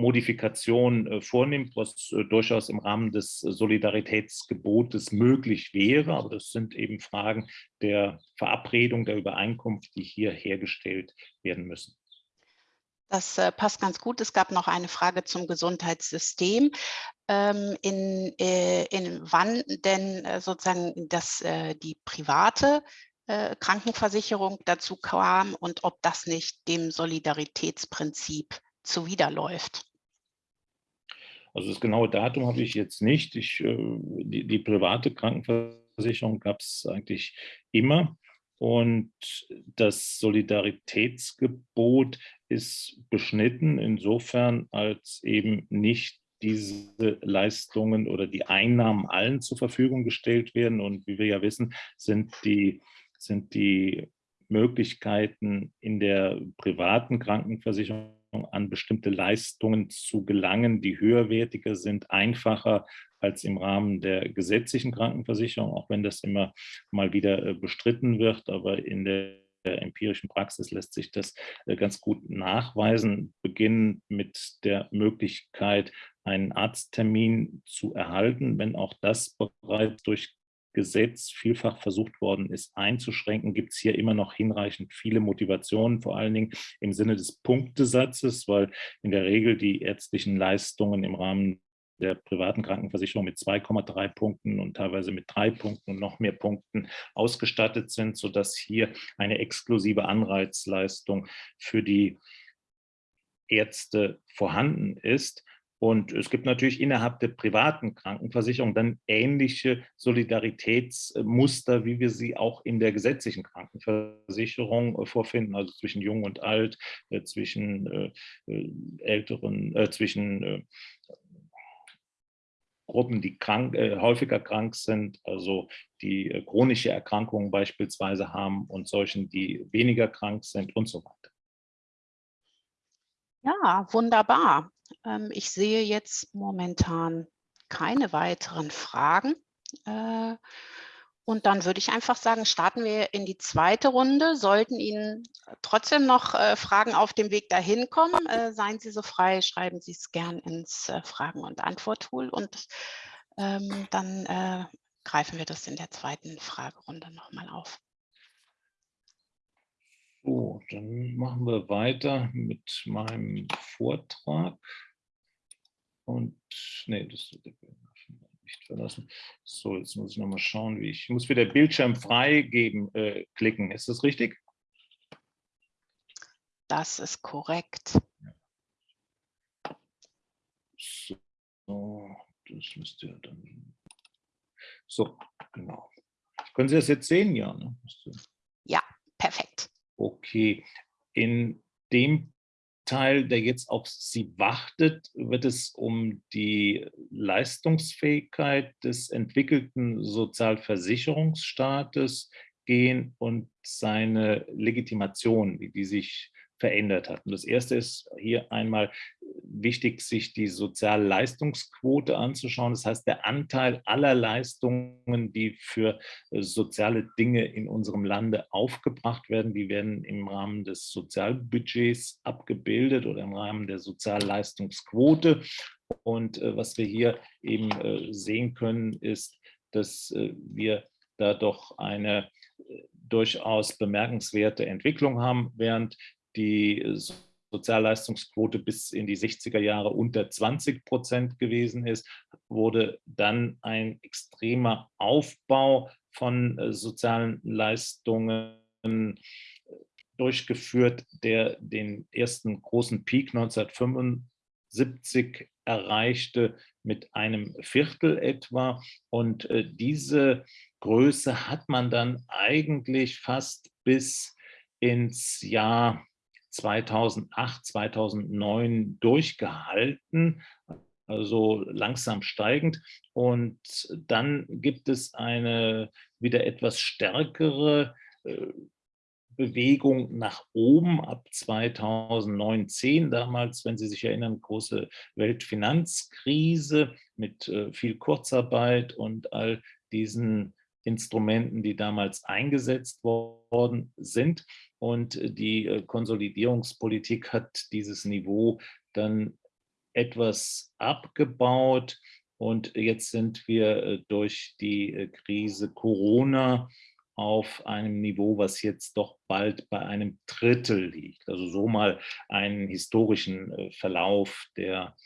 [SPEAKER 2] Modifikation äh, vornimmt, was äh, durchaus im Rahmen des Solidaritätsgebotes möglich wäre. Aber das sind eben Fragen der Verabredung, der Übereinkunft, die hier hergestellt werden müssen.
[SPEAKER 1] Das äh, passt ganz gut. Es gab noch eine Frage zum Gesundheitssystem. Ähm, in, äh, in wann denn äh, sozusagen das, äh, die private äh, Krankenversicherung dazu kam und ob das nicht dem Solidaritätsprinzip zuwiderläuft.
[SPEAKER 2] Also das genaue Datum habe ich jetzt nicht. Ich, äh, die, die private Krankenversicherung gab es eigentlich immer. Und das Solidaritätsgebot ist beschnitten insofern, als eben nicht diese Leistungen oder die Einnahmen allen zur Verfügung gestellt werden. Und wie wir ja wissen, sind die, sind die Möglichkeiten in der privaten Krankenversicherung an bestimmte Leistungen zu gelangen, die höherwertiger sind, einfacher als im Rahmen der gesetzlichen Krankenversicherung, auch wenn das immer mal wieder äh, bestritten wird. Aber in der empirischen Praxis lässt sich das äh, ganz gut nachweisen, beginnen mit der Möglichkeit, einen Arzttermin zu erhalten, wenn auch das bereits durch Gesetz vielfach versucht worden ist einzuschränken, gibt es hier immer noch hinreichend viele Motivationen, vor allen Dingen im Sinne des Punktesatzes, weil in der Regel die ärztlichen Leistungen im Rahmen der privaten Krankenversicherung mit 2,3 Punkten und teilweise mit drei Punkten und noch mehr Punkten ausgestattet sind, sodass hier eine exklusive Anreizleistung für die Ärzte vorhanden ist. Und es gibt natürlich innerhalb der privaten Krankenversicherung dann ähnliche Solidaritätsmuster, wie wir sie auch in der gesetzlichen Krankenversicherung vorfinden, also zwischen Jung und Alt, äh, zwischen äh, äh, Älteren, zwischen Gruppen, die krank, äh, häufiger krank sind, also die äh, chronische Erkrankungen beispielsweise haben und solchen, die weniger krank sind und so weiter.
[SPEAKER 1] Ja, wunderbar. Ähm, ich sehe jetzt momentan keine weiteren Fragen. Äh, und dann würde ich einfach sagen, starten wir in die zweite Runde. Sollten Ihnen trotzdem noch äh, Fragen auf dem Weg dahin kommen, äh, seien Sie so frei, schreiben Sie es gern ins äh, Fragen- und Antwort-Tool und ähm, dann äh, greifen wir das in der zweiten Fragerunde nochmal auf.
[SPEAKER 2] Dann machen wir weiter mit meinem Vortrag. Und nee, das nicht verlassen. So, jetzt muss ich nochmal schauen, wie ich, ich muss wieder Bildschirm freigeben, äh, klicken. Ist das richtig?
[SPEAKER 1] Das ist korrekt.
[SPEAKER 2] So, das müsste ja dann. So, genau. Können Sie das jetzt sehen? Ja, ne?
[SPEAKER 1] Ja, perfekt.
[SPEAKER 2] Okay. In dem Teil, der jetzt auf Sie wartet, wird es um die Leistungsfähigkeit des entwickelten Sozialversicherungsstaates gehen und seine Legitimation, wie die sich verändert hat. Und das Erste ist hier einmal wichtig, sich die Sozialleistungsquote anzuschauen. Das heißt, der Anteil aller Leistungen, die für äh, soziale Dinge in unserem Lande aufgebracht werden, die werden im Rahmen des Sozialbudgets abgebildet oder im Rahmen der Sozialleistungsquote. Und äh, was wir hier eben äh, sehen können, ist, dass wir da doch eine durchaus bemerkenswerte Entwicklung haben, während die Sozialleistungsquote bis in die 60er Jahre unter 20 Prozent gewesen ist, wurde dann ein extremer Aufbau von äh, sozialen Leistungen äh, durchgeführt, der den ersten großen Peak 1975 erreichte mit einem Viertel etwa. Und äh, diese Größe hat man dann eigentlich fast bis ins Jahr 2008, 2009 durchgehalten, also langsam steigend. Und dann gibt es eine wieder etwas stärkere äh, Bewegung nach oben ab 2009, 10 damals, wenn Sie sich erinnern, große Weltfinanzkrise mit äh, viel Kurzarbeit und all diesen Instrumenten, die damals eingesetzt worden sind. Und äh, die äh, Konsolidierungspolitik hat dieses Niveau dann etwas abgebaut. Und jetzt sind wir äh, durch die Krise Corona auf einem Niveau, was jetzt doch bald bei einem Drittel liegt. Also so mal einen historischen Verlauf der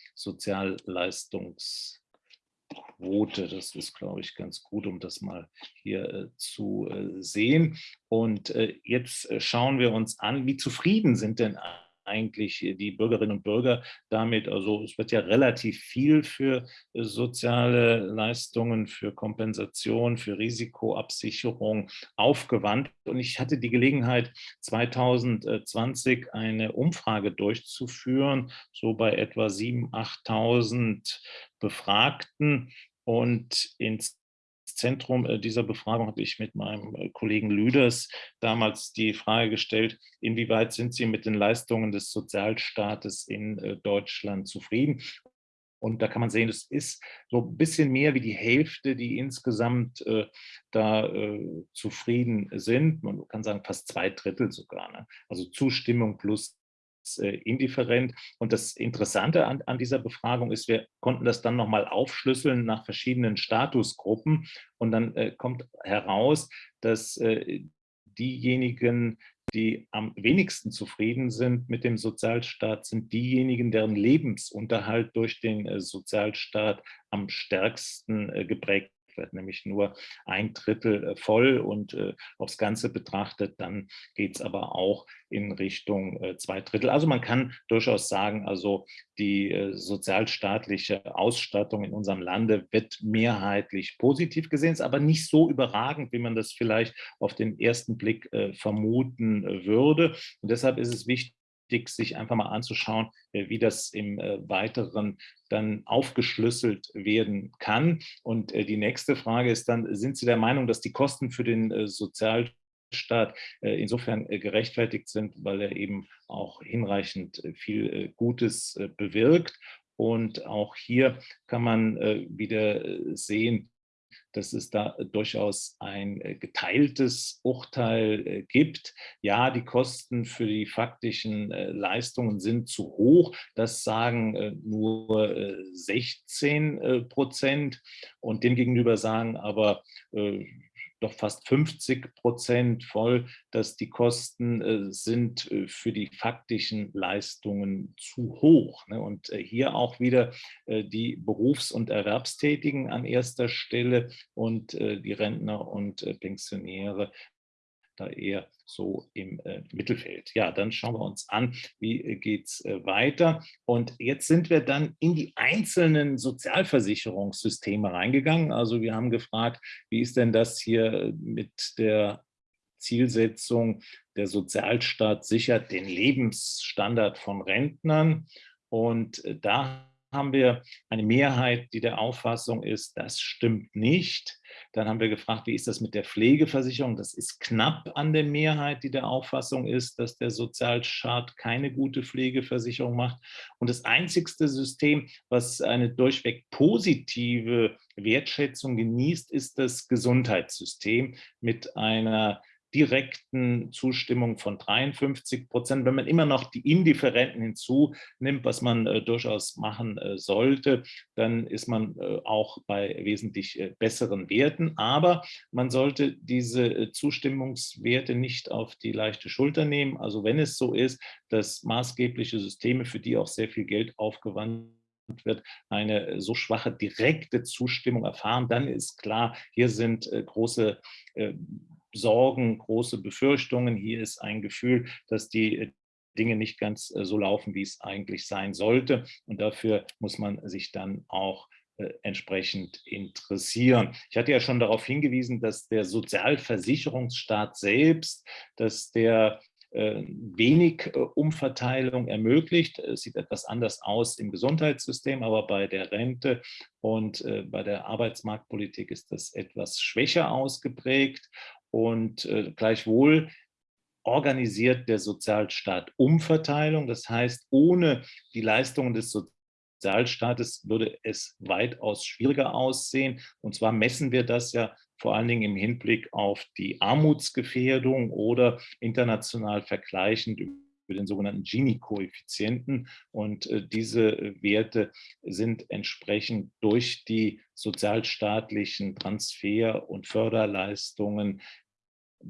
[SPEAKER 2] Sozialleistungsquote. Das ist, glaube ich, ganz gut, um das mal hier äh, zu äh, sehen. Und jetzt schauen wir uns an, wie zufrieden sind denn eigentlich die Bürgerinnen und Bürger damit. Also es wird ja relativ viel für äh, soziale Leistungen, für Kompensation, für Risikoabsicherung aufgewandt. Und ich hatte die Gelegenheit, 2020 eine Umfrage durchzuführen, so bei etwa 7.000, 8.000 Befragten. Und Zentrum äh, dieser Befragung habe ich mit meinem äh, Kollegen Lüders damals die Frage gestellt, inwieweit sind Sie mit den Leistungen des Sozialstaates in äh, Deutschland zufrieden? Und da kann man sehen, es ist so ein bisschen mehr wie die Hälfte, die insgesamt äh, da äh, zufrieden sind. Man kann sagen, fast zwei Drittel sogar. Ne? Also Zustimmung plus indifferent. Und das Interessante an, an, dieser Befragung ist, wir konnten das dann nochmal aufschlüsseln nach verschiedenen Statusgruppen. Und dann äh, kommt heraus, dass äh, diejenigen, die am wenigsten zufrieden sind mit dem Sozialstaat, sind diejenigen, deren Lebensunterhalt durch den äh, Sozialstaat am stärksten äh, geprägt wird nämlich nur ein Drittel äh, voll und äh, aufs Ganze betrachtet, dann geht es aber auch in Richtung äh, zwei Drittel. Also man kann durchaus sagen, also die äh, sozialstaatliche Ausstattung in unserem Lande wird mehrheitlich positiv gesehen, ist aber nicht so überragend, wie man das vielleicht auf den ersten Blick äh, vermuten äh, würde. Und deshalb ist es wichtig, wichtig, sich einfach mal anzuschauen, äh, wie das im äh, Weiteren dann aufgeschlüsselt werden kann. Und äh, die nächste Frage ist dann, sind Sie der Meinung, dass die Kosten für den Sozialstaat insofern gerechtfertigt sind, weil er eben auch hinreichend viel Gutes bewirkt. Und auch hier kann man wieder sehen, dass es da durchaus ein äh, geteiltes Urteil äh, gibt. Ja, die Kosten für die faktischen äh, Leistungen sind zu hoch. Das sagen nur 16 Prozent. Und demgegenüber sagen aber doch fast 50 Prozent voll, dass die Kosten äh, sind äh, für die faktischen Leistungen zu hoch. Ne? Und äh, hier auch wieder die Berufs- und Erwerbstätigen an erster Stelle und die Rentner und Pensionäre da eher so im äh, Mittelfeld. Ja, dann schauen wir uns an, wie äh, geht es äh, weiter. Und jetzt sind wir dann in die einzelnen Sozialversicherungssysteme reingegangen. Also wir haben gefragt, wie ist denn das hier mit der Zielsetzung, der Sozialstaat sichert den Lebensstandard von Rentnern. Und äh, da haben wir eine Mehrheit, die der Auffassung ist, das stimmt nicht. Dann haben wir gefragt, wie ist das mit der Pflegeversicherung? Das ist knapp an der Mehrheit, die der Auffassung ist, dass der Sozialstaat keine gute Pflegeversicherung macht. Und das einzigste System, was eine durchweg positive Wertschätzung genießt, ist das Gesundheitssystem mit einer direkten Zustimmung von 53 Prozent. Wenn man immer noch die Indifferenten hinzunimmt, was man äh, durchaus machen äh, sollte, dann ist man äh, auch bei wesentlich äh, besseren Werten. Aber man sollte diese äh, Zustimmungswerte nicht auf die leichte Schulter nehmen. Also wenn es so ist, dass maßgebliche Systeme, für die auch sehr viel Geld aufgewandt wird, eine so schwache direkte Zustimmung erfahren, dann ist klar, hier sind äh, große äh, Sorgen, große Befürchtungen. Hier ist ein Gefühl, dass die äh, Dinge nicht ganz äh, so laufen, wie es eigentlich sein sollte. Und dafür muss man sich dann auch äh, entsprechend interessieren. Ich hatte ja schon darauf hingewiesen, dass der Sozialversicherungsstaat selbst, dass der wenig Umverteilung ermöglicht. Es sieht etwas anders aus im Gesundheitssystem, aber bei der Rente und bei der Arbeitsmarktpolitik ist das etwas schwächer ausgeprägt. Und äh, gleichwohl organisiert der Sozialstaat Umverteilung. Das heißt, ohne die Leistungen des Sozialstaates würde es weitaus schwieriger aussehen. Und zwar messen wir das ja vor allen Dingen im Hinblick auf die Armutsgefährdung oder international vergleichend über den sogenannten Gini-Koeffizienten. Und äh, diese Werte sind entsprechend durch die sozialstaatlichen Transfer- und Förderleistungen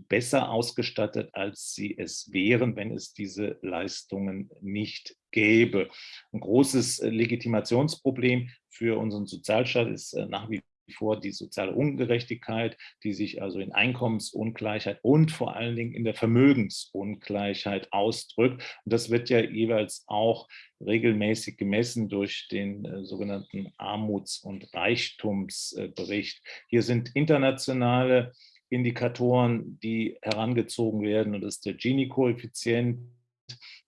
[SPEAKER 2] besser ausgestattet, als sie es wären, wenn es diese Leistungen nicht gäbe. Ein großes Legitimationsproblem für unseren Sozialstaat ist nach wie vor die soziale Ungerechtigkeit, die sich also in Einkommensungleichheit und vor allen Dingen in der Vermögensungleichheit ausdrückt. Und das wird ja jeweils auch regelmäßig gemessen durch den äh, sogenannten Armuts- und Reichtumsbericht. Hier sind internationale Indikatoren, die herangezogen werden und das ist der Gini-Koeffizient.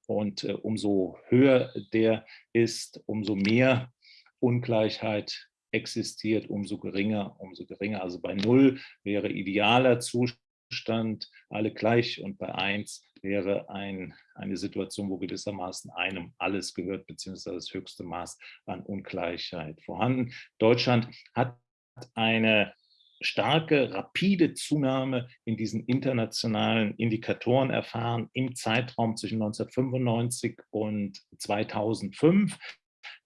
[SPEAKER 2] Und äh, umso höher der ist, umso mehr Ungleichheit existiert, umso geringer, umso geringer. Also bei null wäre idealer Zustand, alle gleich und bei eins wäre ein, eine Situation, wo gewissermaßen einem alles gehört, beziehungsweise das höchste Maß an Ungleichheit vorhanden. Deutschland hat eine starke, rapide Zunahme in diesen internationalen Indikatoren erfahren im Zeitraum zwischen 1995 und 2005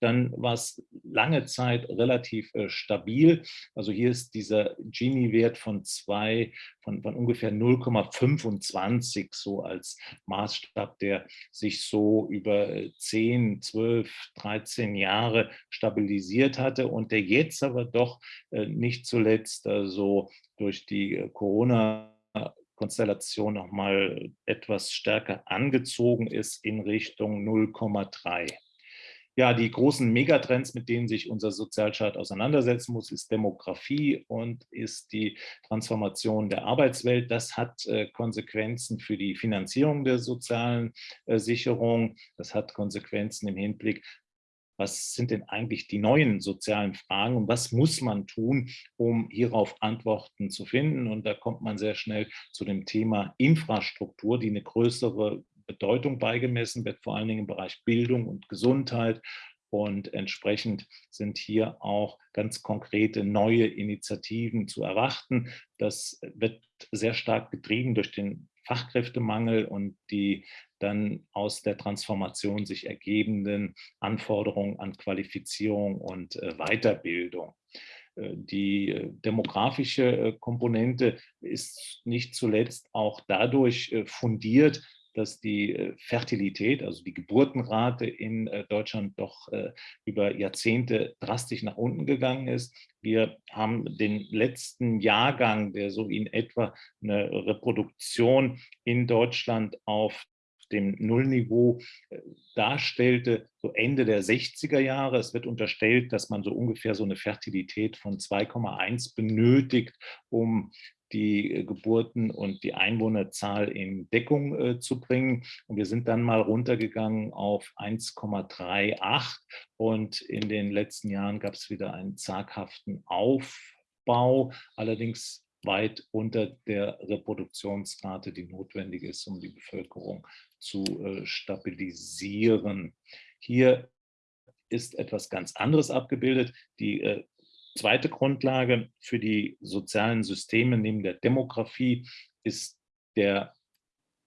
[SPEAKER 2] dann war es lange Zeit relativ äh, stabil. Also hier ist dieser Gini-Wert von zwei, von, von ungefähr 0,25 so als Maßstab, der sich so über 10, 12, 13 Jahre stabilisiert hatte und der jetzt aber doch äh, nicht zuletzt also durch die äh, Corona Konstellation noch mal etwas stärker angezogen ist in Richtung 0,3 ja, die großen Megatrends, mit denen sich unser Sozialstaat auseinandersetzen muss, ist Demografie und ist die Transformation der Arbeitswelt. Das hat äh, Konsequenzen für die Finanzierung der sozialen äh, Sicherung. Das hat Konsequenzen im Hinblick was sind denn eigentlich die neuen sozialen Fragen und was muss man tun, um hierauf Antworten zu finden. Und da kommt man sehr schnell zu dem Thema Infrastruktur, die eine größere Bedeutung beigemessen wird, vor allen Dingen im Bereich Bildung und Gesundheit. Und entsprechend sind hier auch ganz konkrete neue Initiativen zu erwarten. Das wird sehr stark getrieben durch den Fachkräftemangel und die dann aus der Transformation sich ergebenden Anforderungen an Qualifizierung und äh, Weiterbildung. Äh, die äh, demografische Komponente ist nicht zuletzt auch dadurch fundiert, dass die äh, Fertilität, also die Geburtenrate in äh, Deutschland doch äh, über Jahrzehnte drastisch nach unten gegangen ist. Wir haben den letzten Jahrgang, der so in etwa eine Reproduktion in Deutschland auf dem Nullniveau darstellte, so Ende der 60er Jahre. Es wird unterstellt, dass man so ungefähr so eine Fertilität von 2,1 benötigt, um die äh, Geburten und die Einwohnerzahl in Deckung äh, zu bringen. Und wir sind dann mal runtergegangen auf 1,38 und in den letzten Jahren gab es wieder einen zaghaften Aufbau, allerdings weit unter der Reproduktionsrate, die notwendig ist, um die Bevölkerung zu äh, stabilisieren. Hier ist etwas ganz anderes abgebildet. Die äh, Zweite Grundlage für die sozialen Systeme neben der Demografie ist der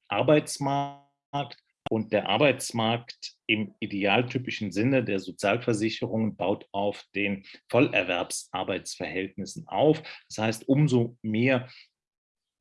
[SPEAKER 2] Arbeitsmarkt. Und der Arbeitsmarkt im idealtypischen Sinne der Sozialversicherungen baut auf den Vollerwerbsarbeitsverhältnissen auf. Das heißt, umso mehr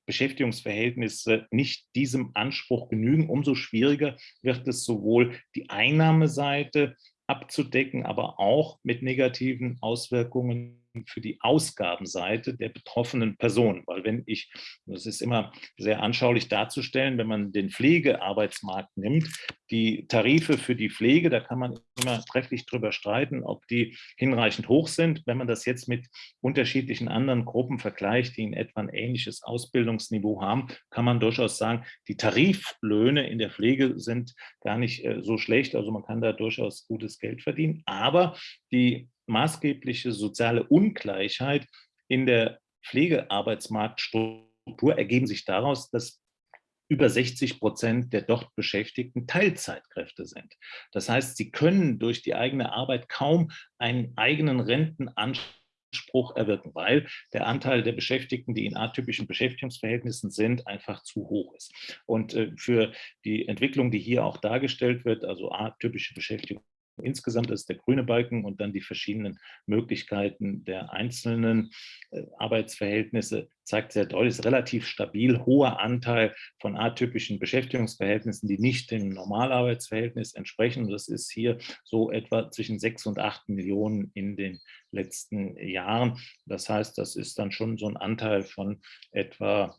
[SPEAKER 2] Beschäftigungsverhältnisse nicht diesem Anspruch genügen, umso schwieriger wird es sowohl die Einnahmeseite abzudecken, aber auch mit negativen Auswirkungen für die Ausgabenseite der betroffenen Person. Weil wenn ich, das ist immer sehr anschaulich darzustellen, wenn man den Pflegearbeitsmarkt nimmt, die Tarife für die Pflege, da kann man immer trefflich drüber streiten, ob die hinreichend hoch sind. Wenn man das jetzt mit unterschiedlichen anderen Gruppen vergleicht, die in etwa ein ähnliches Ausbildungsniveau haben, kann man durchaus sagen, die Tariflöhne in der Pflege sind gar nicht äh, so schlecht. Also man kann da durchaus gutes Geld verdienen. Aber die maßgebliche soziale Ungleichheit in der Pflegearbeitsmarktstruktur ergeben sich daraus, dass über 60 Prozent der dort Beschäftigten Teilzeitkräfte sind. Das heißt, sie können durch die eigene Arbeit kaum einen eigenen Rentenanspruch erwirken, weil der Anteil der Beschäftigten, die in atypischen Beschäftigungsverhältnissen sind, einfach zu hoch ist. Und äh, für die Entwicklung, die hier auch dargestellt wird, also atypische Beschäftigung insgesamt ist der grüne Balken und dann die verschiedenen Möglichkeiten der einzelnen äh, Arbeitsverhältnisse zeigt sehr deutlich, ist relativ stabil, hoher Anteil von atypischen Beschäftigungsverhältnissen, die nicht dem Normalarbeitsverhältnis entsprechen. Das ist hier so etwa zwischen sechs und acht Millionen in den letzten Jahren. Das heißt, das ist dann schon so ein Anteil von etwa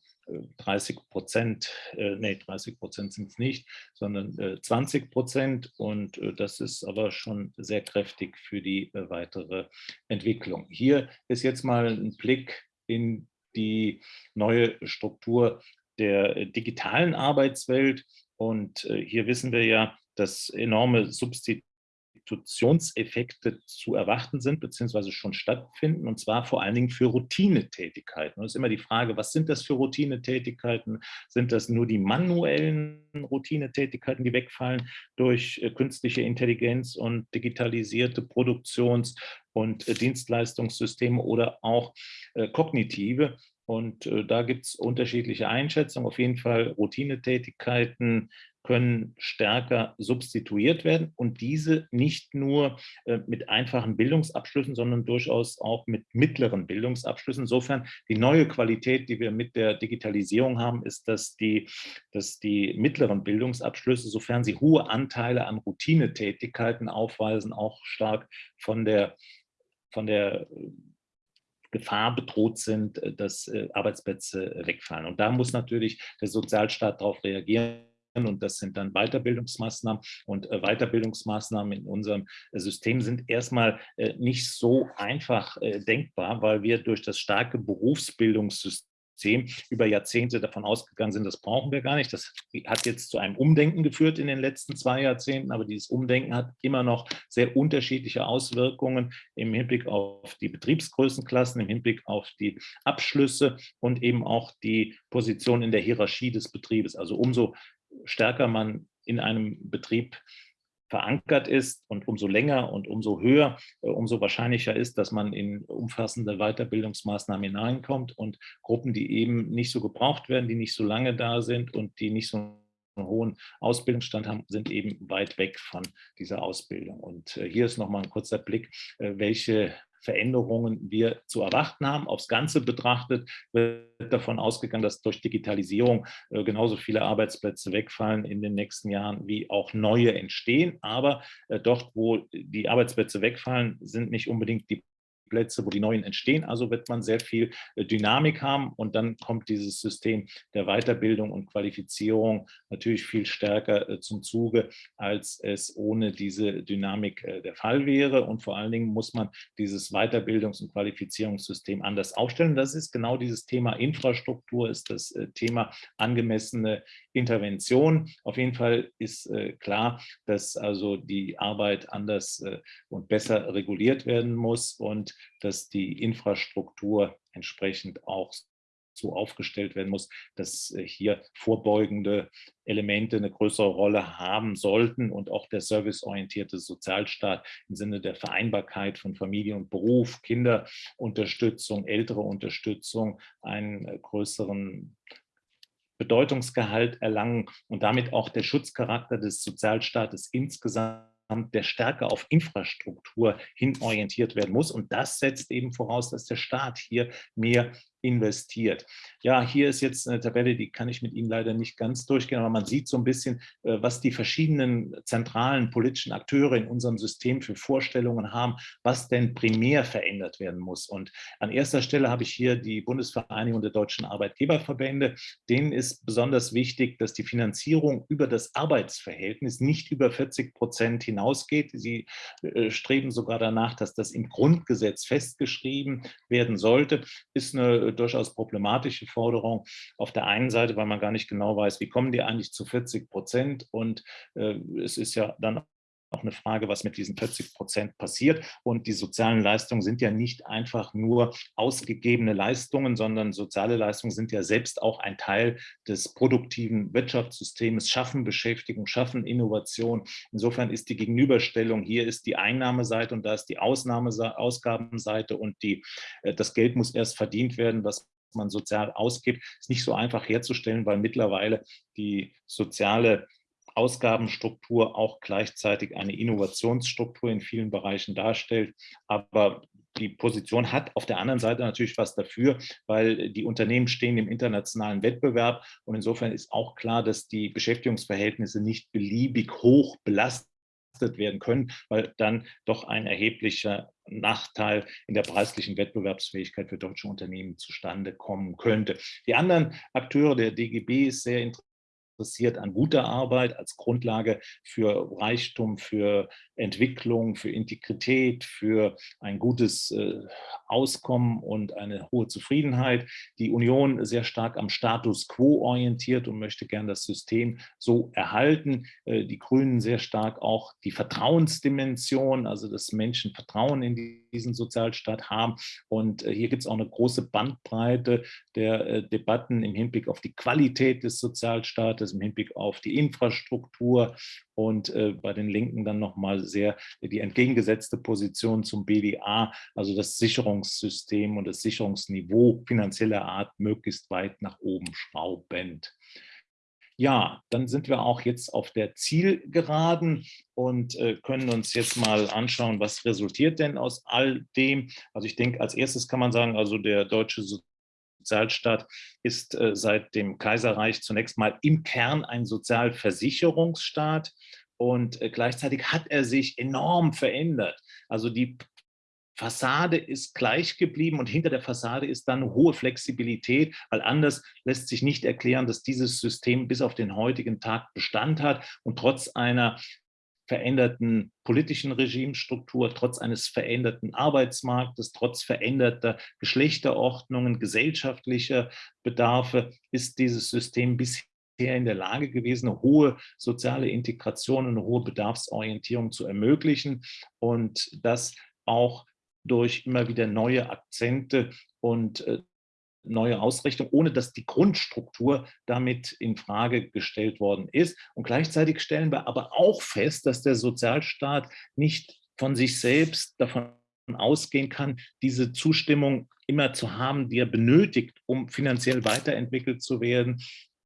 [SPEAKER 2] 30 Prozent, äh, nee, 30 Prozent sind es nicht, sondern äh, 20 Prozent und äh, das ist aber schon sehr kräftig für die äh, weitere Entwicklung. Hier ist jetzt mal ein Blick in die neue Struktur der äh, digitalen Arbeitswelt und äh, hier wissen wir ja, dass enorme Substitutionen Substitutionseffekte zu erwarten sind, beziehungsweise schon stattfinden, und zwar vor allen Dingen für Routinetätigkeiten. Und es ist immer die Frage, was sind das für Routinetätigkeiten? Sind das nur die manuellen Routinetätigkeiten, die wegfallen durch äh, künstliche Intelligenz und digitalisierte Produktions- und äh, Dienstleistungssysteme oder auch äh, kognitive? Und da gibt es unterschiedliche Einschätzungen. Auf jeden Fall Routinetätigkeiten können stärker substituiert werden und diese nicht nur äh, mit einfachen Bildungsabschlüssen, sondern durchaus auch mit mittleren Bildungsabschlüssen. Insofern die neue Qualität, die wir mit der Digitalisierung haben, ist, dass die, dass die mittleren Bildungsabschlüsse, sofern sie hohe Anteile an Routinetätigkeiten aufweisen, auch stark von der, von der Gefahr bedroht sind, äh, dass äh, Arbeitsplätze wegfallen. Und da muss natürlich der Sozialstaat darauf reagieren und das sind dann Weiterbildungsmaßnahmen und äh, Weiterbildungsmaßnahmen in unserem System sind erstmal nicht so einfach denkbar, weil wir durch das starke Berufsbildungssystem über Jahrzehnte davon ausgegangen sind, das brauchen wir gar nicht. Das hat jetzt zu einem Umdenken geführt in den letzten zwei Jahrzehnten, aber dieses Umdenken hat immer noch sehr unterschiedliche Auswirkungen im Hinblick auf die Betriebsgrößenklassen, im Hinblick auf die Abschlüsse und eben auch die Position in der Hierarchie des Betriebes. Also umso stärker man in einem Betrieb verankert ist und umso länger und umso höher, äh, umso wahrscheinlicher ist, dass man in umfassende Weiterbildungsmaßnahmen hineinkommt und Gruppen, die eben nicht so gebraucht werden, die nicht so lange da sind und die nicht so einen hohen Ausbildungsstand haben, sind eben weit weg von dieser Ausbildung. Und äh, hier ist nochmal ein kurzer Blick, äh, welche Veränderungen wir zu erwarten haben. Aufs Ganze betrachtet wird davon ausgegangen, dass durch Digitalisierung äh, genauso viele Arbeitsplätze wegfallen in den nächsten Jahren, wie auch neue entstehen. Aber äh, dort, wo die Arbeitsplätze wegfallen, sind nicht unbedingt die Plätze, wo die neuen entstehen. Also wird man sehr viel äh, Dynamik haben und dann kommt dieses System der Weiterbildung und Qualifizierung natürlich viel stärker äh, zum Zuge, als es ohne diese Dynamik äh, der Fall wäre. Und vor allen Dingen muss man dieses Weiterbildungs- und Qualifizierungssystem anders aufstellen. Das ist genau dieses Thema Infrastruktur, ist das Thema angemessene Intervention. Auf jeden Fall ist klar, dass also die Arbeit anders und besser reguliert werden muss und dass die Infrastruktur entsprechend auch so aufgestellt werden muss, dass äh, hier vorbeugende Elemente eine größere Rolle haben sollten und auch der serviceorientierte Sozialstaat im Sinne der Vereinbarkeit von Familie und Beruf, Kinderunterstützung, ältere Unterstützung einen äh, größeren Bedeutungsgehalt erlangen und damit auch der Schutzcharakter des Sozialstaates insgesamt der stärker auf Infrastruktur hin orientiert werden muss. Und das setzt eben voraus, dass der Staat hier mehr investiert. Ja, hier ist jetzt eine Tabelle, die kann ich mit Ihnen leider nicht ganz durchgehen, aber man sieht so ein bisschen, äh, was die verschiedenen zentralen politischen Akteure in unserem System für Vorstellungen haben, was denn primär verändert werden muss. Und an erster Stelle habe ich hier die Bundesvereinigung der deutschen Arbeitgeberverbände. Denen ist besonders wichtig, dass die Finanzierung über das Arbeitsverhältnis nicht über 40 Prozent hinausgeht. Sie äh, streben sogar danach, dass das im Grundgesetz festgeschrieben werden sollte. Ist eine durchaus problematische Forderung. Auf der einen Seite, weil man gar nicht genau weiß, wie kommen die eigentlich zu 40 Prozent und äh, es ist ja dann auch eine Frage, was mit diesen 40 Prozent passiert. Und die sozialen Leistungen sind ja nicht einfach nur ausgegebene Leistungen, sondern soziale Leistungen sind ja selbst auch ein Teil des produktiven Wirtschaftssystems, schaffen Beschäftigung, schaffen Innovation. Insofern ist die Gegenüberstellung, hier ist die Einnahmeseite und da ist die Ausnahmeausgabenseite und die, äh, das Geld muss erst verdient werden, was man sozial ausgibt, ist nicht so einfach herzustellen, weil mittlerweile die soziale Ausgabenstruktur auch gleichzeitig eine Innovationsstruktur in vielen Bereichen darstellt. Aber die Position hat auf der anderen Seite natürlich was dafür, weil die Unternehmen stehen im internationalen Wettbewerb und insofern ist auch klar, dass die Beschäftigungsverhältnisse nicht beliebig hoch belastet werden können, weil dann doch ein erheblicher Nachteil in der preislichen Wettbewerbsfähigkeit für deutsche Unternehmen zustande kommen könnte. Die anderen Akteure der DGB ist sehr interessant interessiert an guter Arbeit als Grundlage für Reichtum, für Entwicklung, für Integrität, für ein gutes äh, Auskommen und eine hohe Zufriedenheit. Die Union sehr stark am Status quo orientiert und möchte gern das System so erhalten. Äh, die Grünen sehr stark auch die Vertrauensdimension, also dass Menschen Vertrauen in diesen Sozialstaat haben. Und äh, hier gibt es auch eine große Bandbreite der Debatten im Hinblick auf die Qualität des Sozialstaates, im Hinblick auf die Infrastruktur und äh, bei den Linken dann nochmal sehr die entgegengesetzte Position zum BDA, also das Sicherungssystem und das Sicherungsniveau finanzieller Art möglichst weit nach oben schraubend. Ja, dann sind wir auch jetzt auf der Zielgeraden und äh, können uns jetzt mal anschauen, was resultiert denn aus all dem. Also ich denke, als erstes kann man sagen, also der deutsche Sozialstaat ist äh, seit dem Kaiserreich zunächst mal im Kern ein Sozialversicherungsstaat und äh, gleichzeitig hat er sich enorm verändert. Also die Fassade ist gleich geblieben und hinter der Fassade ist dann hohe Flexibilität, weil anders lässt sich nicht erklären, dass dieses System bis auf den heutigen Tag Bestand hat und trotz einer veränderten politischen Regimestruktur, trotz eines veränderten Arbeitsmarktes, trotz veränderter Geschlechterordnungen, gesellschaftlicher Bedarfe ist dieses System bisher in der Lage gewesen, eine hohe soziale Integration und eine hohe Bedarfsorientierung zu ermöglichen und das auch durch immer wieder neue Akzente und äh, neue Ausrichtung, ohne dass die Grundstruktur damit in Frage gestellt worden ist. Und gleichzeitig stellen wir aber auch fest, dass der Sozialstaat nicht von sich selbst davon ausgehen kann, diese Zustimmung immer zu haben, die er benötigt, um finanziell weiterentwickelt zu werden,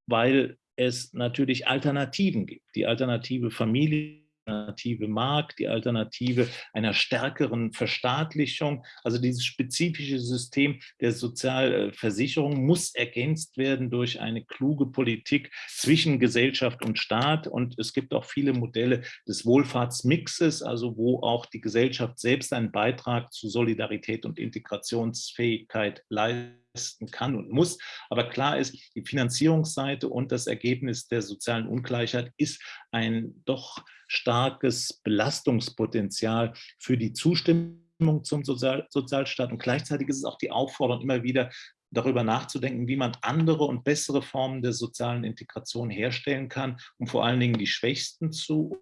[SPEAKER 2] weil es natürlich Alternativen gibt. Die alternative Familie Alternative Markt, die Alternative einer stärkeren Verstaatlichung. Also dieses spezifische System der Sozialversicherung muss ergänzt werden durch eine kluge Politik zwischen Gesellschaft und Staat. Und es gibt auch viele Modelle des Wohlfahrtsmixes, also wo auch die Gesellschaft selbst einen Beitrag zu Solidarität und Integrationsfähigkeit leisten kann und muss. Aber klar ist, die Finanzierungsseite und das Ergebnis der sozialen Ungleichheit ist ein doch starkes Belastungspotenzial für die Zustimmung zum Sozial Sozialstaat. Und gleichzeitig ist es auch die Aufforderung, immer wieder darüber nachzudenken, wie man andere und bessere Formen der sozialen Integration herstellen kann, um vor allen Dingen die Schwächsten zu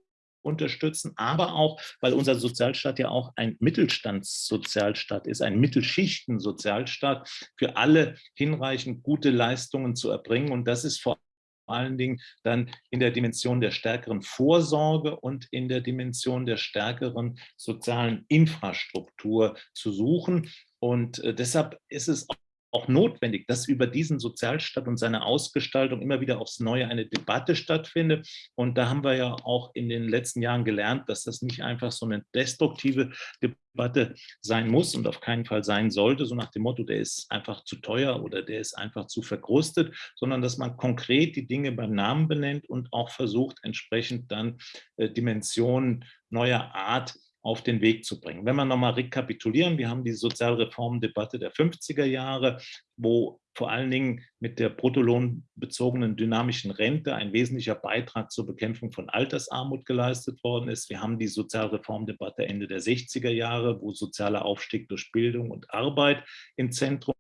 [SPEAKER 2] unterstützen, aber auch, weil unser Sozialstaat ja auch ein Mittelstandssozialstaat ist, ein Mittelschichten-Sozialstaat, für alle hinreichend gute Leistungen zu erbringen. Und das ist vor allen Dingen dann in der Dimension der stärkeren Vorsorge und in der Dimension der stärkeren sozialen Infrastruktur zu suchen. Und äh, deshalb ist es auch notwendig, dass über diesen Sozialstaat und seine Ausgestaltung immer wieder aufs Neue eine Debatte stattfindet. Und da haben wir ja auch in den letzten Jahren gelernt, dass das nicht einfach so eine destruktive Debatte sein muss und auf keinen Fall sein sollte, so nach dem Motto, der ist einfach zu teuer oder der ist einfach zu verkrustet, sondern dass man konkret die Dinge beim Namen benennt und auch versucht, entsprechend dann äh, Dimensionen neuer Art auf den Weg zu bringen. Wenn wir nochmal rekapitulieren, wir haben die Sozialreformdebatte der 50er Jahre, wo vor allen Dingen mit der bruttolohnbezogenen dynamischen Rente ein wesentlicher Beitrag zur Bekämpfung von Altersarmut geleistet worden ist. Wir haben die Sozialreformdebatte Ende der 60er Jahre, wo sozialer Aufstieg durch Bildung und Arbeit im Zentrum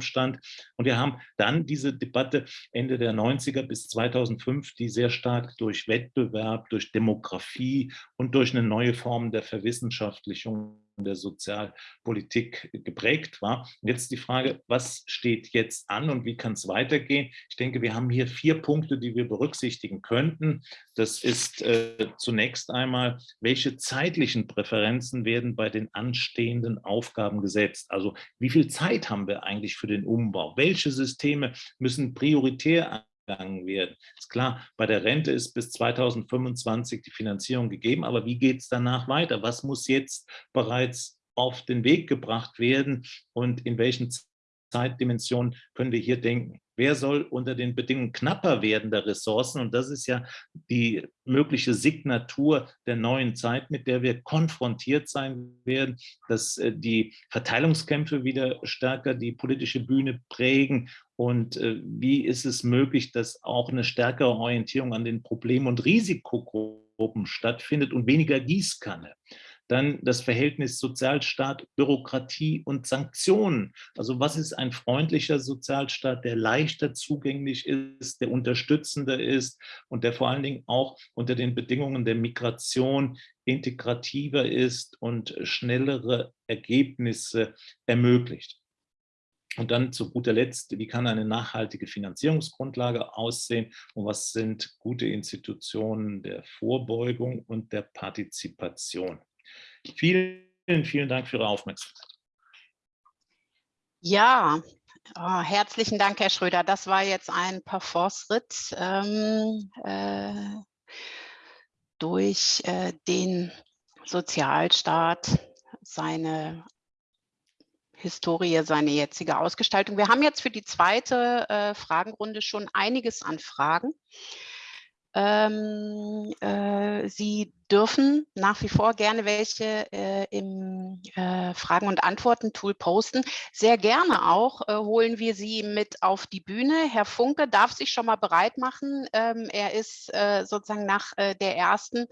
[SPEAKER 2] stand. Und wir haben dann diese Debatte Ende der 90er bis 2005, die sehr stark durch Wettbewerb, durch Demografie und durch eine neue Form der Verwissenschaftlichung der Sozialpolitik geprägt war. jetzt die Frage, was steht jetzt an und wie kann es weitergehen? Ich denke, wir haben hier vier Punkte, die wir berücksichtigen könnten. Das ist äh, zunächst einmal, welche zeitlichen Präferenzen werden bei den anstehenden Aufgaben gesetzt? Also wie viel Zeit haben wir eigentlich für den Umbau? Welche Systeme müssen prioritär angegangen werden. Ist klar, bei der Rente ist bis 2025 die Finanzierung gegeben, aber wie geht es danach weiter? Was muss jetzt bereits auf den Weg gebracht werden und in welchen Zeitdimensionen können wir hier denken? Wer soll unter den Bedingungen knapper werdender Ressourcen, und das ist ja die mögliche Signatur der neuen Zeit, mit der wir konfrontiert sein werden, dass äh, die Verteilungskämpfe wieder stärker die politische Bühne prägen und äh, wie ist es möglich, dass auch eine stärkere Orientierung an den Problemen und Risikogruppen stattfindet und weniger Gießkanne. Dann das Verhältnis Sozialstaat, Bürokratie und Sanktionen. Also was ist ein freundlicher Sozialstaat, der leichter zugänglich ist, der unterstützender ist und der vor allen Dingen auch unter den Bedingungen der Migration integrativer ist und schnellere Ergebnisse ermöglicht. Und dann zu guter Letzt, wie kann eine nachhaltige Finanzierungsgrundlage aussehen und was sind gute Institutionen der Vorbeugung und der Partizipation? Vielen, vielen Dank für Ihre Aufmerksamkeit.
[SPEAKER 1] Ja, oh, herzlichen Dank, Herr Schröder. Das war jetzt ein Parforce-Ritt ähm, äh, durch äh, den Sozialstaat, seine Historie, seine jetzige Ausgestaltung. Wir haben jetzt für die zweite äh, Fragenrunde schon einiges an Fragen. Ähm, äh, Sie dürfen nach wie vor gerne welche äh, im äh, Fragen- und Antworten-Tool posten. Sehr gerne auch äh, holen wir Sie mit auf die Bühne. Herr Funke darf sich schon mal bereit machen. Ähm, er ist äh, sozusagen nach äh, der ersten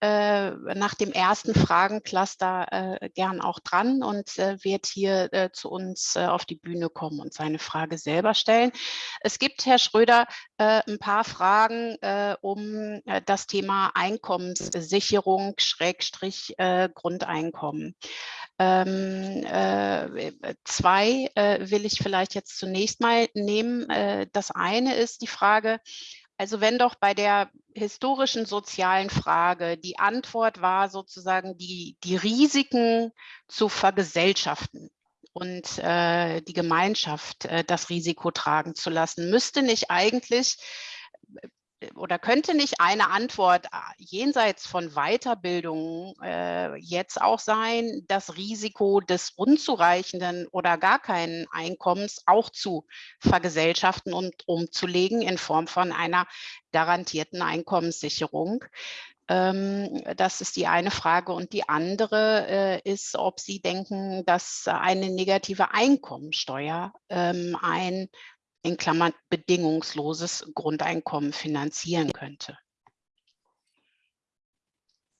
[SPEAKER 1] äh, nach dem ersten Fragencluster äh, gern auch dran und äh, wird hier äh, zu uns äh, auf die Bühne kommen und seine Frage selber stellen. Es gibt, Herr Schröder, ein paar Fragen um das Thema Einkommenssicherung, Schrägstrich Grundeinkommen. Ähm, zwei will ich vielleicht jetzt zunächst mal nehmen. das eine ist die Frage, also wenn doch bei der historischen sozialen Frage die Antwort war sozusagen die, die Risiken zu vergesellschaften und äh, die Gemeinschaft äh, das Risiko tragen zu lassen, müsste nicht eigentlich oder könnte nicht eine Antwort äh, jenseits von Weiterbildung äh, jetzt auch sein, das Risiko des unzureichenden oder gar keinen Einkommens auch zu vergesellschaften und umzulegen in Form von einer garantierten Einkommenssicherung? Ähm, das ist die eine Frage. Und die andere äh, ist, ob Sie denken, dass eine negative Einkommensteuer ähm, ein in Klammern bedingungsloses Grundeinkommen finanzieren könnte?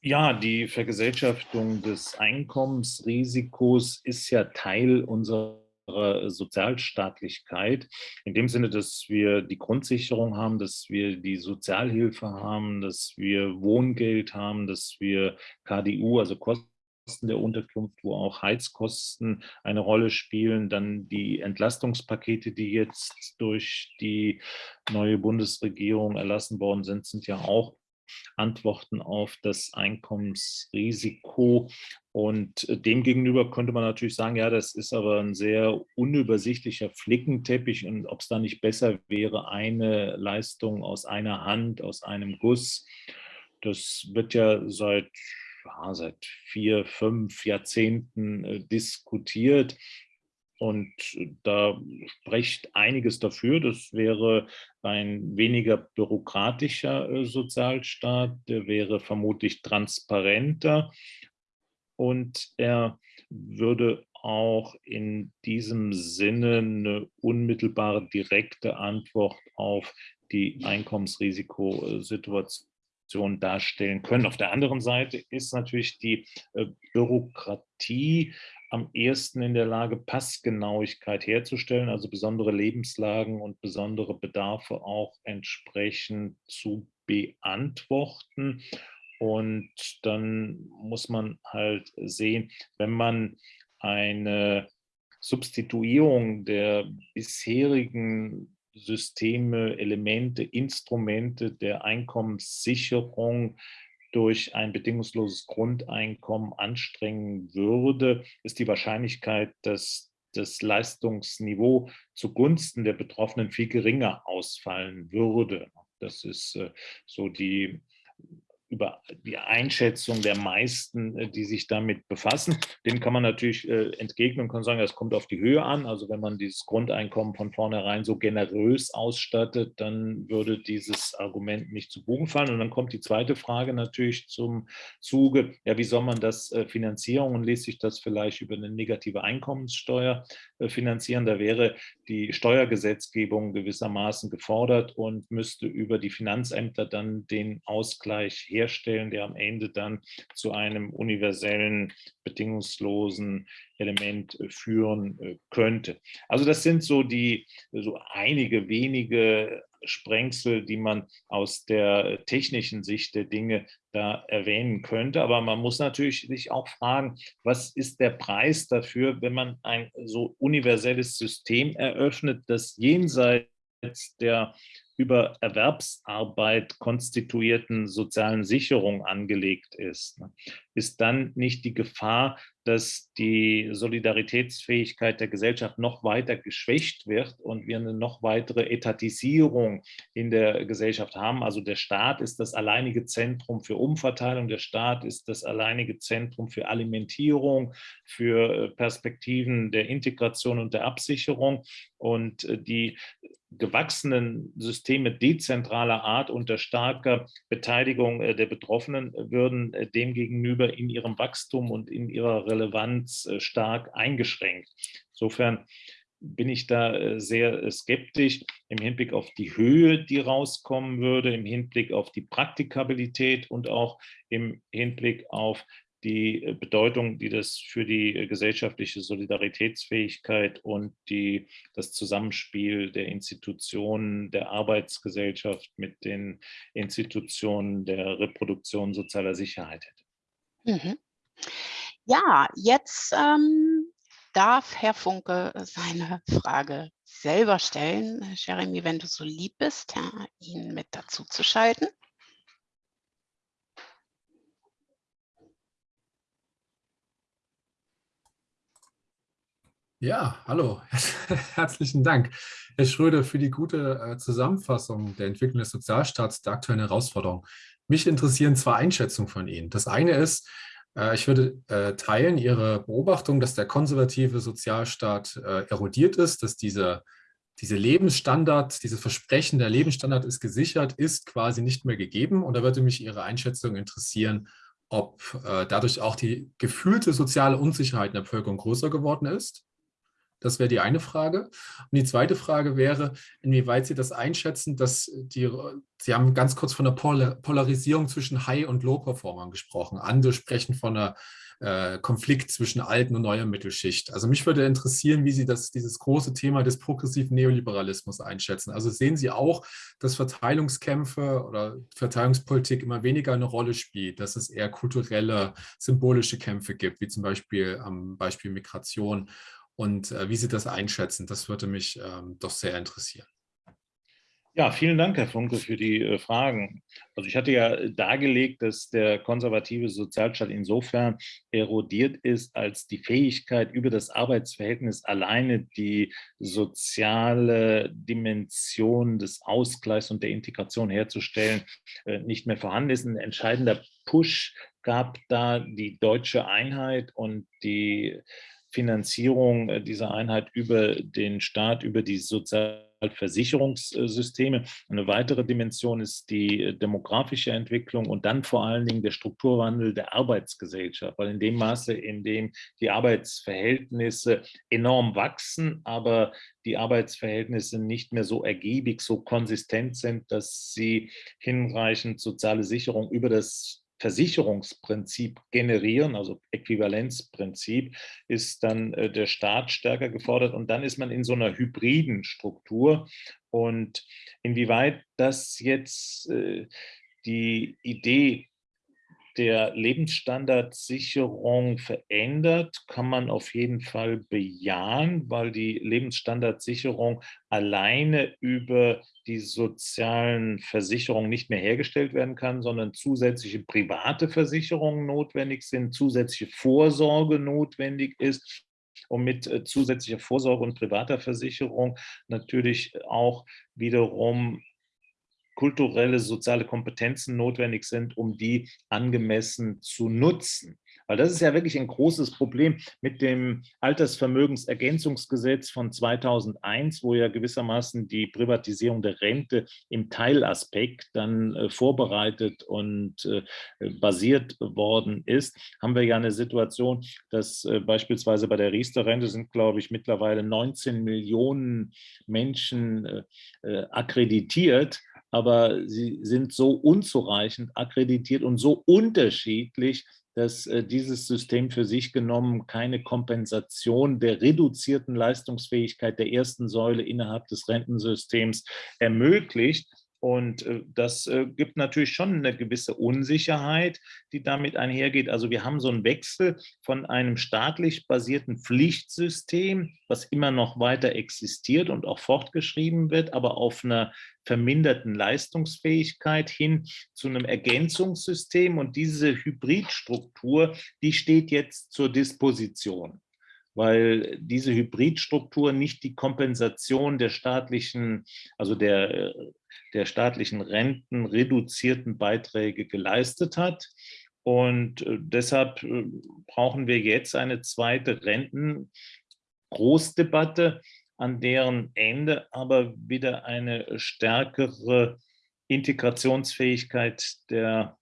[SPEAKER 2] Ja, die Vergesellschaftung des Einkommensrisikos ist ja Teil unserer Sozialstaatlichkeit, in dem Sinne, dass wir die Grundsicherung haben, dass wir die Sozialhilfe haben, dass wir Wohngeld haben, dass wir KDU, also Kosten der Unterkunft, wo auch Heizkosten eine Rolle spielen, dann die Entlastungspakete, die jetzt durch die neue Bundesregierung erlassen worden sind, sind ja auch Antworten auf das Einkommensrisiko. Und demgegenüber könnte man natürlich sagen, ja, das ist aber ein sehr unübersichtlicher Flickenteppich und ob es da nicht besser wäre, eine Leistung aus einer Hand, aus einem Guss. Das wird ja seit ja, seit vier, fünf Jahrzehnten äh, diskutiert. Und da spricht einiges dafür. Das wäre ein weniger bürokratischer äh, Sozialstaat, der wäre vermutlich transparenter und er würde auch in diesem Sinne eine unmittelbare, direkte Antwort auf die Einkommensrisikosituation darstellen können. Auf der anderen Seite ist natürlich die äh, Bürokratie am ehesten in der Lage, Passgenauigkeit herzustellen, also besondere Lebenslagen und besondere Bedarfe auch entsprechend zu beantworten. Und dann muss man halt sehen, wenn man eine Substituierung der bisherigen Systeme, Elemente, Instrumente der Einkommenssicherung durch ein bedingungsloses Grundeinkommen anstrengen würde, ist die Wahrscheinlichkeit, dass das Leistungsniveau zugunsten der Betroffenen viel geringer ausfallen würde. Das ist äh, so die über die Einschätzung der meisten, äh, die sich damit befassen. Dem kann man natürlich äh, entgegnen und kann sagen, es kommt auf die Höhe an. Also wenn man dieses Grundeinkommen von vornherein so generös ausstattet, dann würde dieses Argument nicht zu Bogen fallen. Und dann kommt die zweite Frage natürlich zum Zuge, ja, wie soll man das äh, finanzieren und lässt sich das vielleicht über eine negative Einkommenssteuer finanzieren? Da wäre die Steuergesetzgebung gewissermaßen gefordert und müsste über die Finanzämter dann den Ausgleich her herstellen, der am Ende dann zu einem universellen, bedingungslosen Element äh, führen äh, könnte. Also das sind so die, so einige wenige Sprengsel, die man aus der technischen Sicht der Dinge da erwähnen könnte. Aber man muss natürlich sich auch fragen, was ist der Preis dafür, wenn man ein so universelles System eröffnet, das jenseits der über Erwerbsarbeit konstituierten sozialen Sicherung angelegt ist, ne, ist dann nicht die Gefahr, dass die Solidaritätsfähigkeit der Gesellschaft noch weiter geschwächt wird und wir eine noch weitere Etatisierung in der Gesellschaft haben. Also der Staat ist das alleinige Zentrum für Umverteilung, der Staat ist das alleinige Zentrum für Alimentierung, für äh, Perspektiven der Integration und der Absicherung. Und äh, die gewachsenen Systeme dezentraler Art unter starker Beteiligung äh, der Betroffenen würden demgegenüber in ihrem Wachstum und in ihrer Relevanz äh, stark eingeschränkt. Insofern bin ich da äh, sehr äh, skeptisch im Hinblick auf die Höhe, die rauskommen würde, im Hinblick auf die Praktikabilität und auch im Hinblick auf die Bedeutung, die das für die gesellschaftliche Solidaritätsfähigkeit und die, das Zusammenspiel der Institutionen der Arbeitsgesellschaft mit den Institutionen der Reproduktion sozialer Sicherheit hätte.
[SPEAKER 1] Mhm. Ja, jetzt ähm, darf Herr Funke seine Frage selber stellen. Jeremy, wenn du so lieb bist, ja, ihn mit dazu zu schalten.
[SPEAKER 3] Ja, hallo, (laughs) herzlichen Dank, Herr Schröder, für die gute äh, Zusammenfassung der Entwicklung des Sozialstaats, der aktuellen Herausforderungen. Mich interessieren zwei Einschätzungen von Ihnen. Das eine ist, äh, ich würde äh, teilen Ihre Beobachtung, dass der konservative Sozialstaat erodiert ist, dass dieser diese Lebensstandard, dieses Versprechen, der Lebensstandard ist gesichert, ist quasi nicht mehr gegeben. Und da würde mich Ihre Einschätzung interessieren, ob dadurch auch die gefühlte soziale Unsicherheit in der Bevölkerung größer geworden ist das wäre die eine Frage. Und die zweite Frage wäre, inwieweit Sie das einschätzen, dass die, Sie haben ganz kurz von der Polarisierung zwischen High- und Low-Performern gesprochen. Andere sprechen von einer äh, Konflikt zwischen alten und neuer Mittelschicht. Also mich würde interessieren, wie Sie das, dieses große Thema des progressiven Neoliberalismus einschätzen. Also sehen Sie auch, dass Verteilungskämpfe oder Verteilungspolitik immer weniger eine Rolle spielt, dass es eher kulturelle, symbolische Kämpfe gibt, wie zum Beispiel am Beispiel Migration und äh, wie Sie das einschätzen. Das würde mich ähm, doch sehr interessieren.
[SPEAKER 2] Ja, vielen Dank, Herr Funke, für die äh, Fragen. Also ich hatte ja dargelegt, dass der konservative Sozialstaat insofern erodiert ist, als die Fähigkeit, über das Arbeitsverhältnis alleine die soziale Dimension des Ausgleichs und der Integration herzustellen, äh, nicht mehr vorhanden ist. Ein entscheidender Push gab da die deutsche Einheit und die Finanzierung äh, dieser Einheit über den Staat, über die Sozialversicherungssysteme. Eine weitere Dimension ist die äh, demografische Entwicklung und dann vor allen Dingen der Strukturwandel der Arbeitsgesellschaft, weil in dem Maße, in dem die Arbeitsverhältnisse enorm wachsen, aber die Arbeitsverhältnisse nicht mehr so ergiebig, so konsistent sind, dass sie hinreichend soziale Sicherung über das Versicherungsprinzip generieren, also Äquivalenzprinzip, ist dann äh, der Staat stärker gefordert und dann ist man in so einer hybriden Struktur. Und inwieweit das jetzt äh, die Idee der Lebensstandardsicherung verändert, kann man auf jeden Fall bejahen, weil die Lebensstandardsicherung alleine über die sozialen Versicherungen nicht mehr hergestellt werden kann, sondern zusätzliche private Versicherungen notwendig sind, zusätzliche Vorsorge notwendig ist und mit äh, zusätzlicher Vorsorge und privater Versicherung natürlich auch wiederum kulturelle, soziale Kompetenzen notwendig sind, um die angemessen zu nutzen. Weil das ist ja wirklich ein großes Problem mit dem Altersvermögensergänzungsgesetz von 2001, wo ja gewissermaßen die Privatisierung der Rente im Teilaspekt dann äh, vorbereitet und äh, basiert worden ist, haben wir ja eine Situation, dass äh, beispielsweise bei der Riester-Rente sind, glaube ich, mittlerweile 19 Millionen Menschen akkreditiert aber sie sind so unzureichend akkreditiert und so unterschiedlich, dass äh, dieses System für sich genommen keine Kompensation der reduzierten Leistungsfähigkeit der ersten Säule innerhalb des Rentensystems ermöglicht. Und äh, das äh, gibt natürlich schon eine gewisse Unsicherheit, die damit einhergeht. Also wir haben so einen Wechsel von einem staatlich basierten Pflichtsystem, was immer noch weiter existiert und auch fortgeschrieben wird, aber auf einer verminderten Leistungsfähigkeit hin zu einem Ergänzungssystem. Und diese Hybridstruktur, die steht jetzt zur Disposition weil diese Hybridstruktur nicht die Kompensation der staatlichen, also der, der staatlichen Renten reduzierten Beiträge geleistet hat. Und äh, deshalb äh, brauchen wir jetzt eine zweite Rentengroßdebatte, an deren Ende aber wieder eine stärkere Integrationsfähigkeit der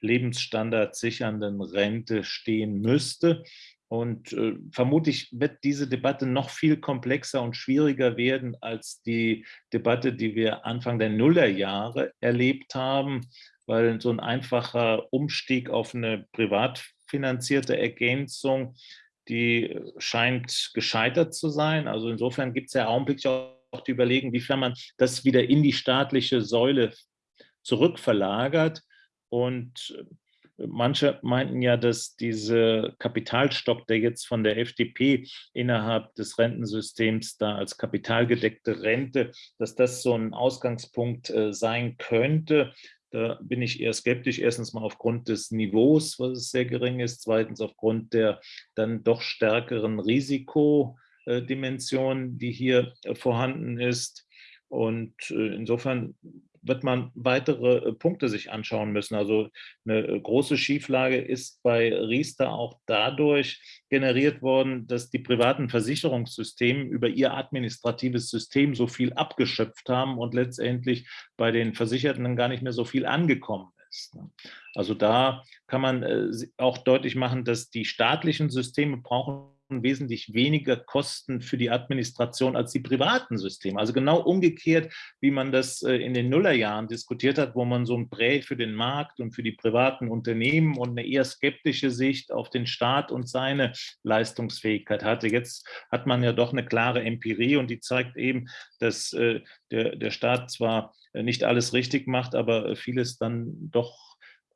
[SPEAKER 2] Lebensstandard sichernden Rente stehen müsste. Und äh, vermutlich wird diese Debatte noch viel komplexer und schwieriger werden als die Debatte, die wir Anfang der Nullerjahre erlebt haben, weil so ein einfacher Umstieg auf eine privat finanzierte Ergänzung, die scheint gescheitert zu sein. Also insofern gibt es ja augenblicklich auch die Überlegung, wiefern man das wieder in die staatliche Säule zurückverlagert. Und Manche meinten ja, dass dieser Kapitalstock, der jetzt von der FDP innerhalb des Rentensystems da als kapitalgedeckte Rente, dass das so ein Ausgangspunkt äh, sein könnte. Da bin ich eher skeptisch. Erstens mal aufgrund des Niveaus, was sehr gering ist. Zweitens aufgrund der dann doch stärkeren Risikodimension, die hier vorhanden ist. Und äh, insofern wird man weitere äh, Punkte sich anschauen müssen. Also eine äh, große Schieflage ist bei Riester auch dadurch generiert worden, dass die privaten Versicherungssysteme über ihr administratives System so viel abgeschöpft haben und letztendlich bei den Versicherten gar nicht mehr so viel angekommen ist. Ne? Also da kann man äh, auch deutlich machen, dass die staatlichen Systeme brauchen wesentlich weniger Kosten für die Administration als die privaten Systeme. Also genau umgekehrt, wie man das äh, in den Nullerjahren diskutiert hat, wo man so ein Prä für den Markt und für die privaten Unternehmen und eine eher skeptische Sicht auf den Staat und seine Leistungsfähigkeit hatte. Jetzt hat man ja doch eine klare Empirie und die zeigt eben, dass äh, der, Staat zwar äh, nicht alles richtig macht, aber vieles dann doch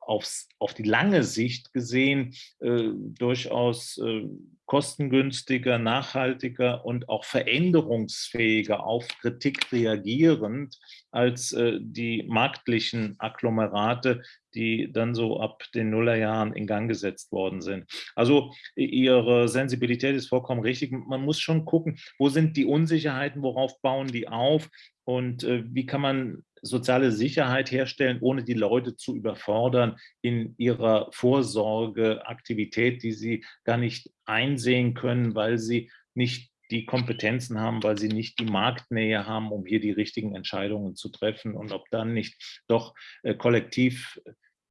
[SPEAKER 2] aufs, auf die lange Sicht gesehen äh, durchaus äh, kostengünstiger, nachhaltiger und auch veränderungsfähiger auf Kritik reagierend als äh, die marktlichen Agglomerate, die dann so ab den Nullerjahren in Gang gesetzt worden sind. Also Ihre Sensibilität ist vollkommen richtig. Man muss schon gucken, wo sind die Unsicherheiten, worauf bauen die auf und äh, wie kann man soziale Sicherheit herstellen, ohne die Leute zu überfordern in ihrer Vorsorgeaktivität, die sie gar nicht einsehen können, weil sie nicht die Kompetenzen haben, weil sie nicht die Marktnähe haben, um hier die richtigen Entscheidungen zu treffen und ob dann nicht doch äh, kollektiv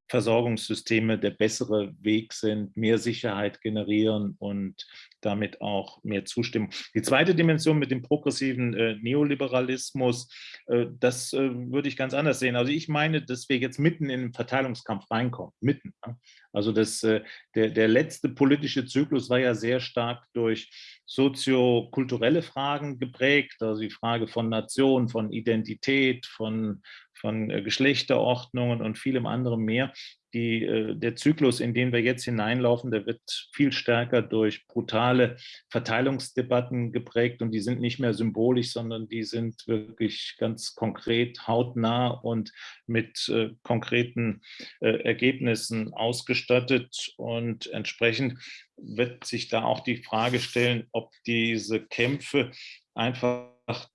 [SPEAKER 2] Versorgungssysteme der bessere Weg sind, mehr Sicherheit generieren und damit auch mehr Zustimmung. Die zweite Dimension mit dem progressiven äh, Neoliberalismus, äh, das äh, würde ich ganz anders sehen. Also ich meine, dass wir jetzt mitten in den Verteilungskampf reinkommen, mitten. Ja? Also das, äh, der, der letzte politische Zyklus war ja sehr stark durch soziokulturelle Fragen geprägt, also die Frage von Nation, von Identität, von, von äh, Geschlechterordnungen und vielem anderem mehr. Die, äh, der Zyklus, in den wir jetzt hineinlaufen, der wird viel stärker durch brutale Verteilungsdebatten geprägt und die sind nicht mehr symbolisch, sondern die sind wirklich ganz konkret, hautnah und mit äh, konkreten äh, Ergebnissen ausgestattet. Und entsprechend wird sich da auch die Frage stellen, ob diese Kämpfe einfach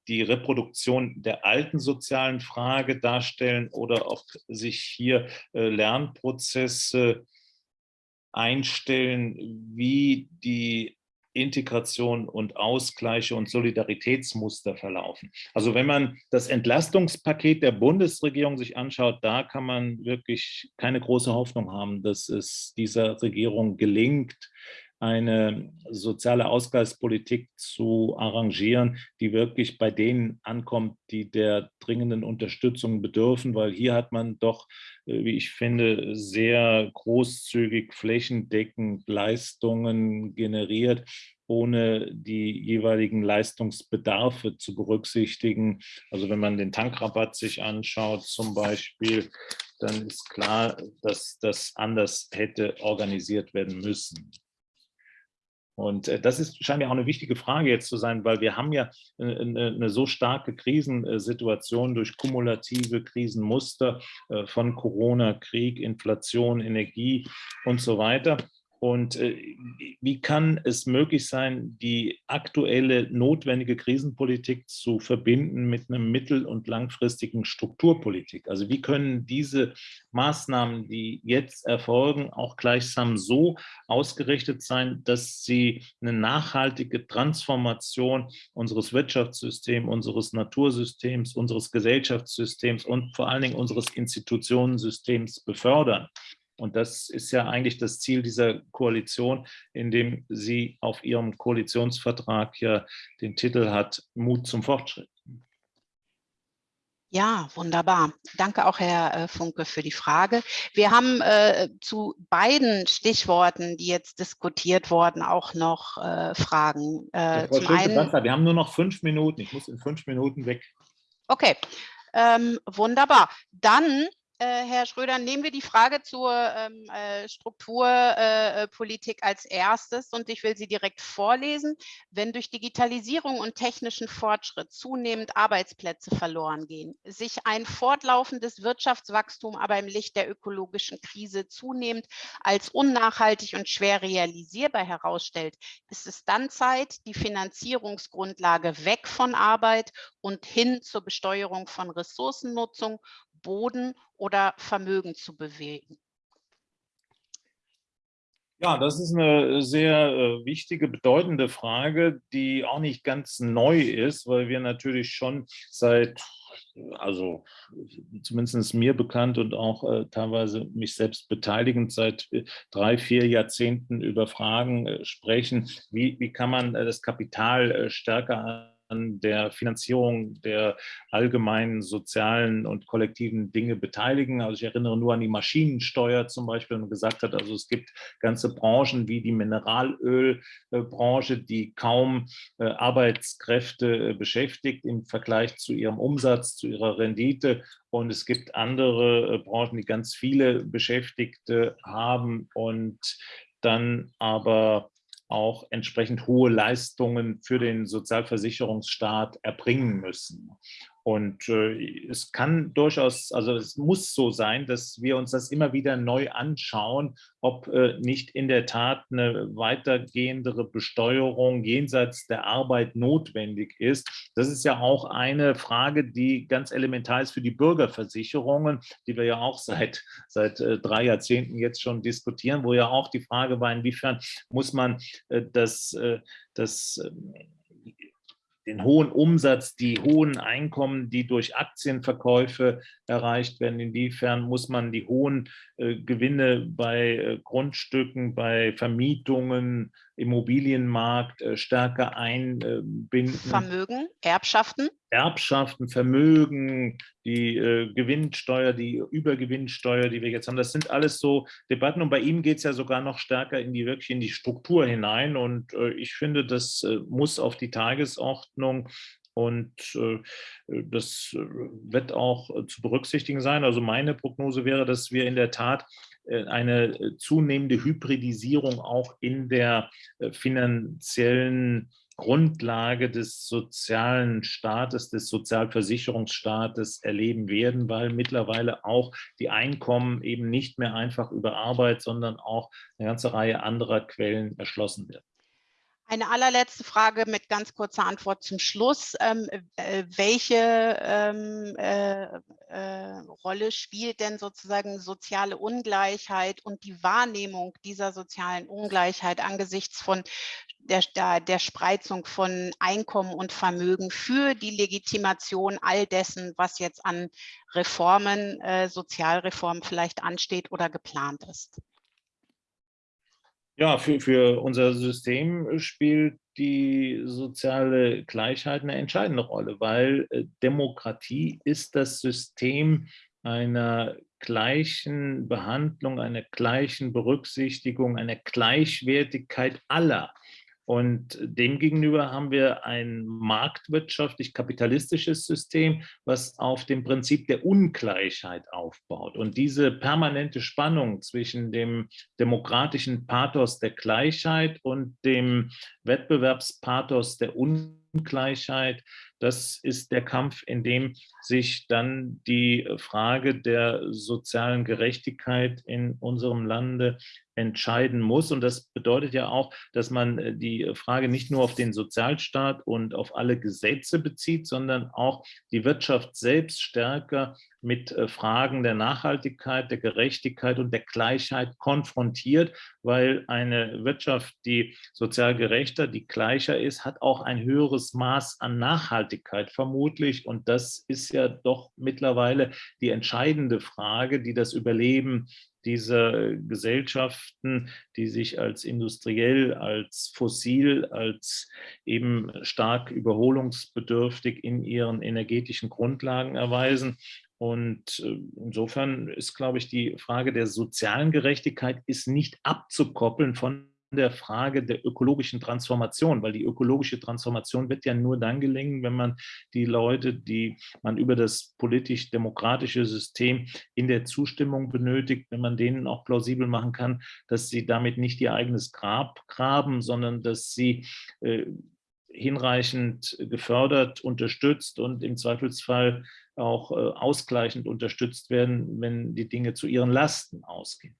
[SPEAKER 2] die Reproduktion der alten sozialen Frage darstellen oder ob sich hier äh, Lernprozesse einstellen, wie die Integration und Ausgleiche und Solidaritätsmuster verlaufen. Also wenn man das Entlastungspaket der Bundesregierung sich anschaut, da kann man wirklich keine große Hoffnung haben, dass es dieser Regierung gelingt, eine soziale Ausgleichspolitik zu arrangieren, die wirklich bei denen ankommt, die der dringenden Unterstützung bedürfen, weil hier hat man doch, äh, wie ich finde, sehr großzügig flächendeckend Leistungen generiert, ohne die jeweiligen Leistungsbedarfe zu berücksichtigen. Also wenn man den Tankrabatt sich anschaut zum Beispiel, dann ist klar, dass das anders hätte organisiert werden müssen. Und äh, das ist, scheint mir auch eine wichtige Frage jetzt zu sein, weil wir haben ja eine, eine so starke Krisensituation durch kumulative Krisenmuster äh, von Corona, Krieg, Inflation, Energie und so weiter. Und äh, wie kann es möglich sein, die aktuelle notwendige Krisenpolitik zu verbinden mit einer mittel- und langfristigen Strukturpolitik? Also wie können diese Maßnahmen, die jetzt erfolgen, auch gleichsam so ausgerichtet sein, dass sie eine nachhaltige Transformation unseres Wirtschaftssystems, unseres Natursystems, unseres Gesellschaftssystems und vor allen Dingen unseres Institutionensystems befördern? Und das ist ja eigentlich das Ziel dieser Koalition, indem sie auf ihrem Koalitionsvertrag ja den Titel hat, Mut zum Fortschritt.
[SPEAKER 1] Ja, wunderbar. Danke auch, Herr äh, Funke, für die Frage. Wir haben äh, zu beiden Stichworten, die jetzt diskutiert wurden, auch noch äh, Fragen.
[SPEAKER 2] Äh, zum einen, wir haben nur noch fünf Minuten. Ich muss in fünf Minuten weg.
[SPEAKER 1] Okay, ähm, wunderbar. Dann Herr Schröder, nehmen wir die Frage zur ähm, äh, Strukturpolitik äh, als erstes und ich will sie direkt vorlesen. Wenn durch Digitalisierung und technischen Fortschritt zunehmend Arbeitsplätze verloren gehen, sich ein fortlaufendes Wirtschaftswachstum aber im Licht der ökologischen Krise zunehmend als unnachhaltig und schwer realisierbar herausstellt, ist es dann Zeit, die Finanzierungsgrundlage weg von Arbeit und hin zur Besteuerung von Ressourcennutzung Boden oder Vermögen zu bewegen?
[SPEAKER 2] Ja, das ist eine sehr äh, wichtige, bedeutende Frage, die auch nicht ganz neu ist, weil wir natürlich schon seit, also zumindest mir bekannt und auch äh, teilweise mich selbst beteiligend seit äh, drei, vier Jahrzehnten über Fragen sprechen, wie, wie kann man das Kapital stärker der Finanzierung der allgemeinen sozialen und kollektiven Dinge beteiligen. Also ich erinnere nur an die Maschinensteuer zum Beispiel und gesagt hat, also es gibt ganze Branchen wie die Mineralölbranche, die kaum äh, Arbeitskräfte äh, beschäftigt im Vergleich zu ihrem Umsatz, zu ihrer Rendite. Und es gibt andere äh, Branchen, die ganz viele Beschäftigte haben und dann aber auch entsprechend hohe Leistungen für den Sozialversicherungsstaat erbringen müssen. Und äh, es kann durchaus, also es muss so sein, dass wir uns das immer wieder neu anschauen, ob äh, nicht in der Tat eine weitergehendere Besteuerung jenseits der Arbeit notwendig ist. Das ist ja auch eine Frage, die ganz elementar ist für die Bürgerversicherungen, die wir ja auch (laughs) seit, seit äh, drei Jahrzehnten jetzt schon diskutieren, wo ja auch die Frage war, inwiefern muss man äh, das, äh, das ähm, den hohen Umsatz, die hohen Einkommen, die durch Aktienverkäufe erreicht werden. Inwiefern muss man die hohen äh, Gewinne bei äh, Grundstücken, bei Vermietungen, Immobilienmarkt äh, stärker einbinden?
[SPEAKER 1] Vermögen, Erbschaften?
[SPEAKER 2] Erbschaften, Vermögen, die äh, Gewinnsteuer, die Übergewinnsteuer, die wir jetzt haben, das sind alles so Debatten und bei ihm geht es ja sogar noch stärker in die wirklich in die Struktur hinein und äh, ich finde, das äh, muss auf die Tagesordnung und äh, das äh, wird auch zu berücksichtigen sein. Also meine Prognose wäre, dass wir in der Tat eine zunehmende Hybridisierung auch in der finanziellen Grundlage des sozialen Staates, des Sozialversicherungsstaates erleben werden, weil mittlerweile auch die Einkommen eben nicht mehr einfach über Arbeit, sondern auch eine ganze Reihe anderer Quellen erschlossen werden.
[SPEAKER 1] Eine allerletzte Frage mit ganz kurzer Antwort zum Schluss. Ähm, äh, welche ähm, äh, äh, Rolle spielt denn sozusagen soziale Ungleichheit und die Wahrnehmung dieser sozialen Ungleichheit angesichts von der, der, der Spreizung von Einkommen und Vermögen für die Legitimation all dessen, was jetzt an Reformen, äh, Sozialreformen vielleicht ansteht oder geplant ist?
[SPEAKER 2] Ja, für, für unser System spielt die soziale Gleichheit eine entscheidende Rolle, weil äh, Demokratie ist das System einer gleichen Behandlung, einer gleichen Berücksichtigung, einer Gleichwertigkeit aller. Und demgegenüber haben wir ein marktwirtschaftlich-kapitalistisches System, was auf dem Prinzip der Ungleichheit aufbaut. Und diese permanente Spannung zwischen dem demokratischen Pathos der Gleichheit und dem Wettbewerbspathos der Ungleichheit, das ist der Kampf, in dem sich dann die Frage der sozialen Gerechtigkeit in unserem Lande entscheiden muss. Und das bedeutet ja auch, dass man äh, die Frage nicht nur auf den Sozialstaat und auf alle Gesetze bezieht, sondern auch die Wirtschaft selbst stärker mit äh, Fragen der Nachhaltigkeit, der Gerechtigkeit und der Gleichheit konfrontiert, weil eine Wirtschaft, die sozial gerechter, die gleicher ist, hat auch ein höheres Maß an Nachhaltigkeit vermutlich. Und das ist ja doch mittlerweile die entscheidende Frage, die das Überleben dieser Gesellschaften, die sich als industriell, als fossil, als eben stark überholungsbedürftig in ihren energetischen Grundlagen erweisen. Und äh, insofern ist, glaube ich, die Frage der sozialen Gerechtigkeit ist nicht abzukoppeln von der Frage der ökologischen Transformation, weil die ökologische Transformation wird ja nur dann gelingen, wenn man die Leute, die man über das politisch-demokratische System in der Zustimmung benötigt, wenn man denen auch plausibel machen kann, dass sie damit nicht ihr eigenes Grab graben, sondern dass sie äh, hinreichend gefördert, unterstützt und im Zweifelsfall auch äh, ausgleichend unterstützt werden, wenn die Dinge zu ihren Lasten ausgehen.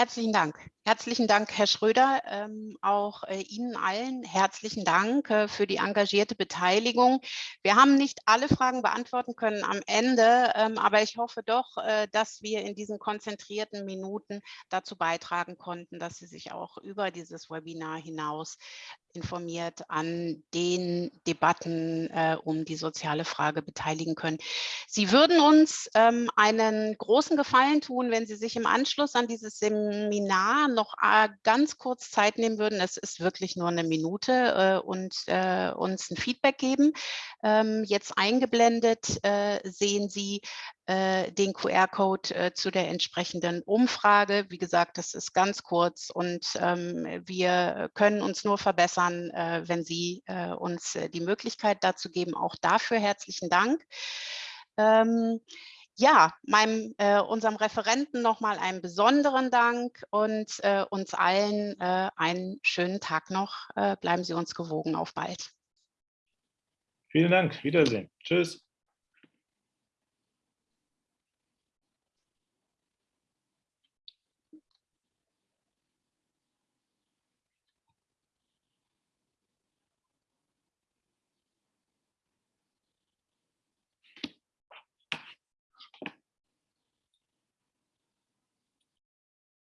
[SPEAKER 1] Herzlichen Dank. Herzlichen Dank, Herr Schröder. Ähm, auch äh, Ihnen allen herzlichen Dank äh, für die engagierte Beteiligung. Wir haben nicht alle Fragen beantworten können am Ende, ähm, aber ich hoffe doch, äh, dass wir in diesen konzentrierten Minuten dazu beitragen konnten, dass Sie sich auch über dieses Webinar hinaus informiert an den Debatten äh, um die soziale Frage beteiligen können. Sie würden uns ähm, einen großen Gefallen tun, wenn Sie sich im Anschluss an dieses Seminar noch äh, ganz kurz Zeit nehmen würden. Es ist wirklich nur eine Minute äh, und äh, uns ein Feedback geben. Ähm, jetzt eingeblendet äh, sehen Sie den QR-Code zu der entsprechenden Umfrage. Wie gesagt, das ist ganz kurz und ähm, wir können uns nur verbessern, wenn Sie uns die Möglichkeit dazu geben. Auch dafür herzlichen Dank. Ja, meinem, äh, unserem Referenten nochmal einen besonderen Dank und äh, uns allen äh, einen schönen Tag noch. bleiben Sie uns gewogen. Auf bald.
[SPEAKER 2] Vielen Dank. Wiedersehen. Tschüss.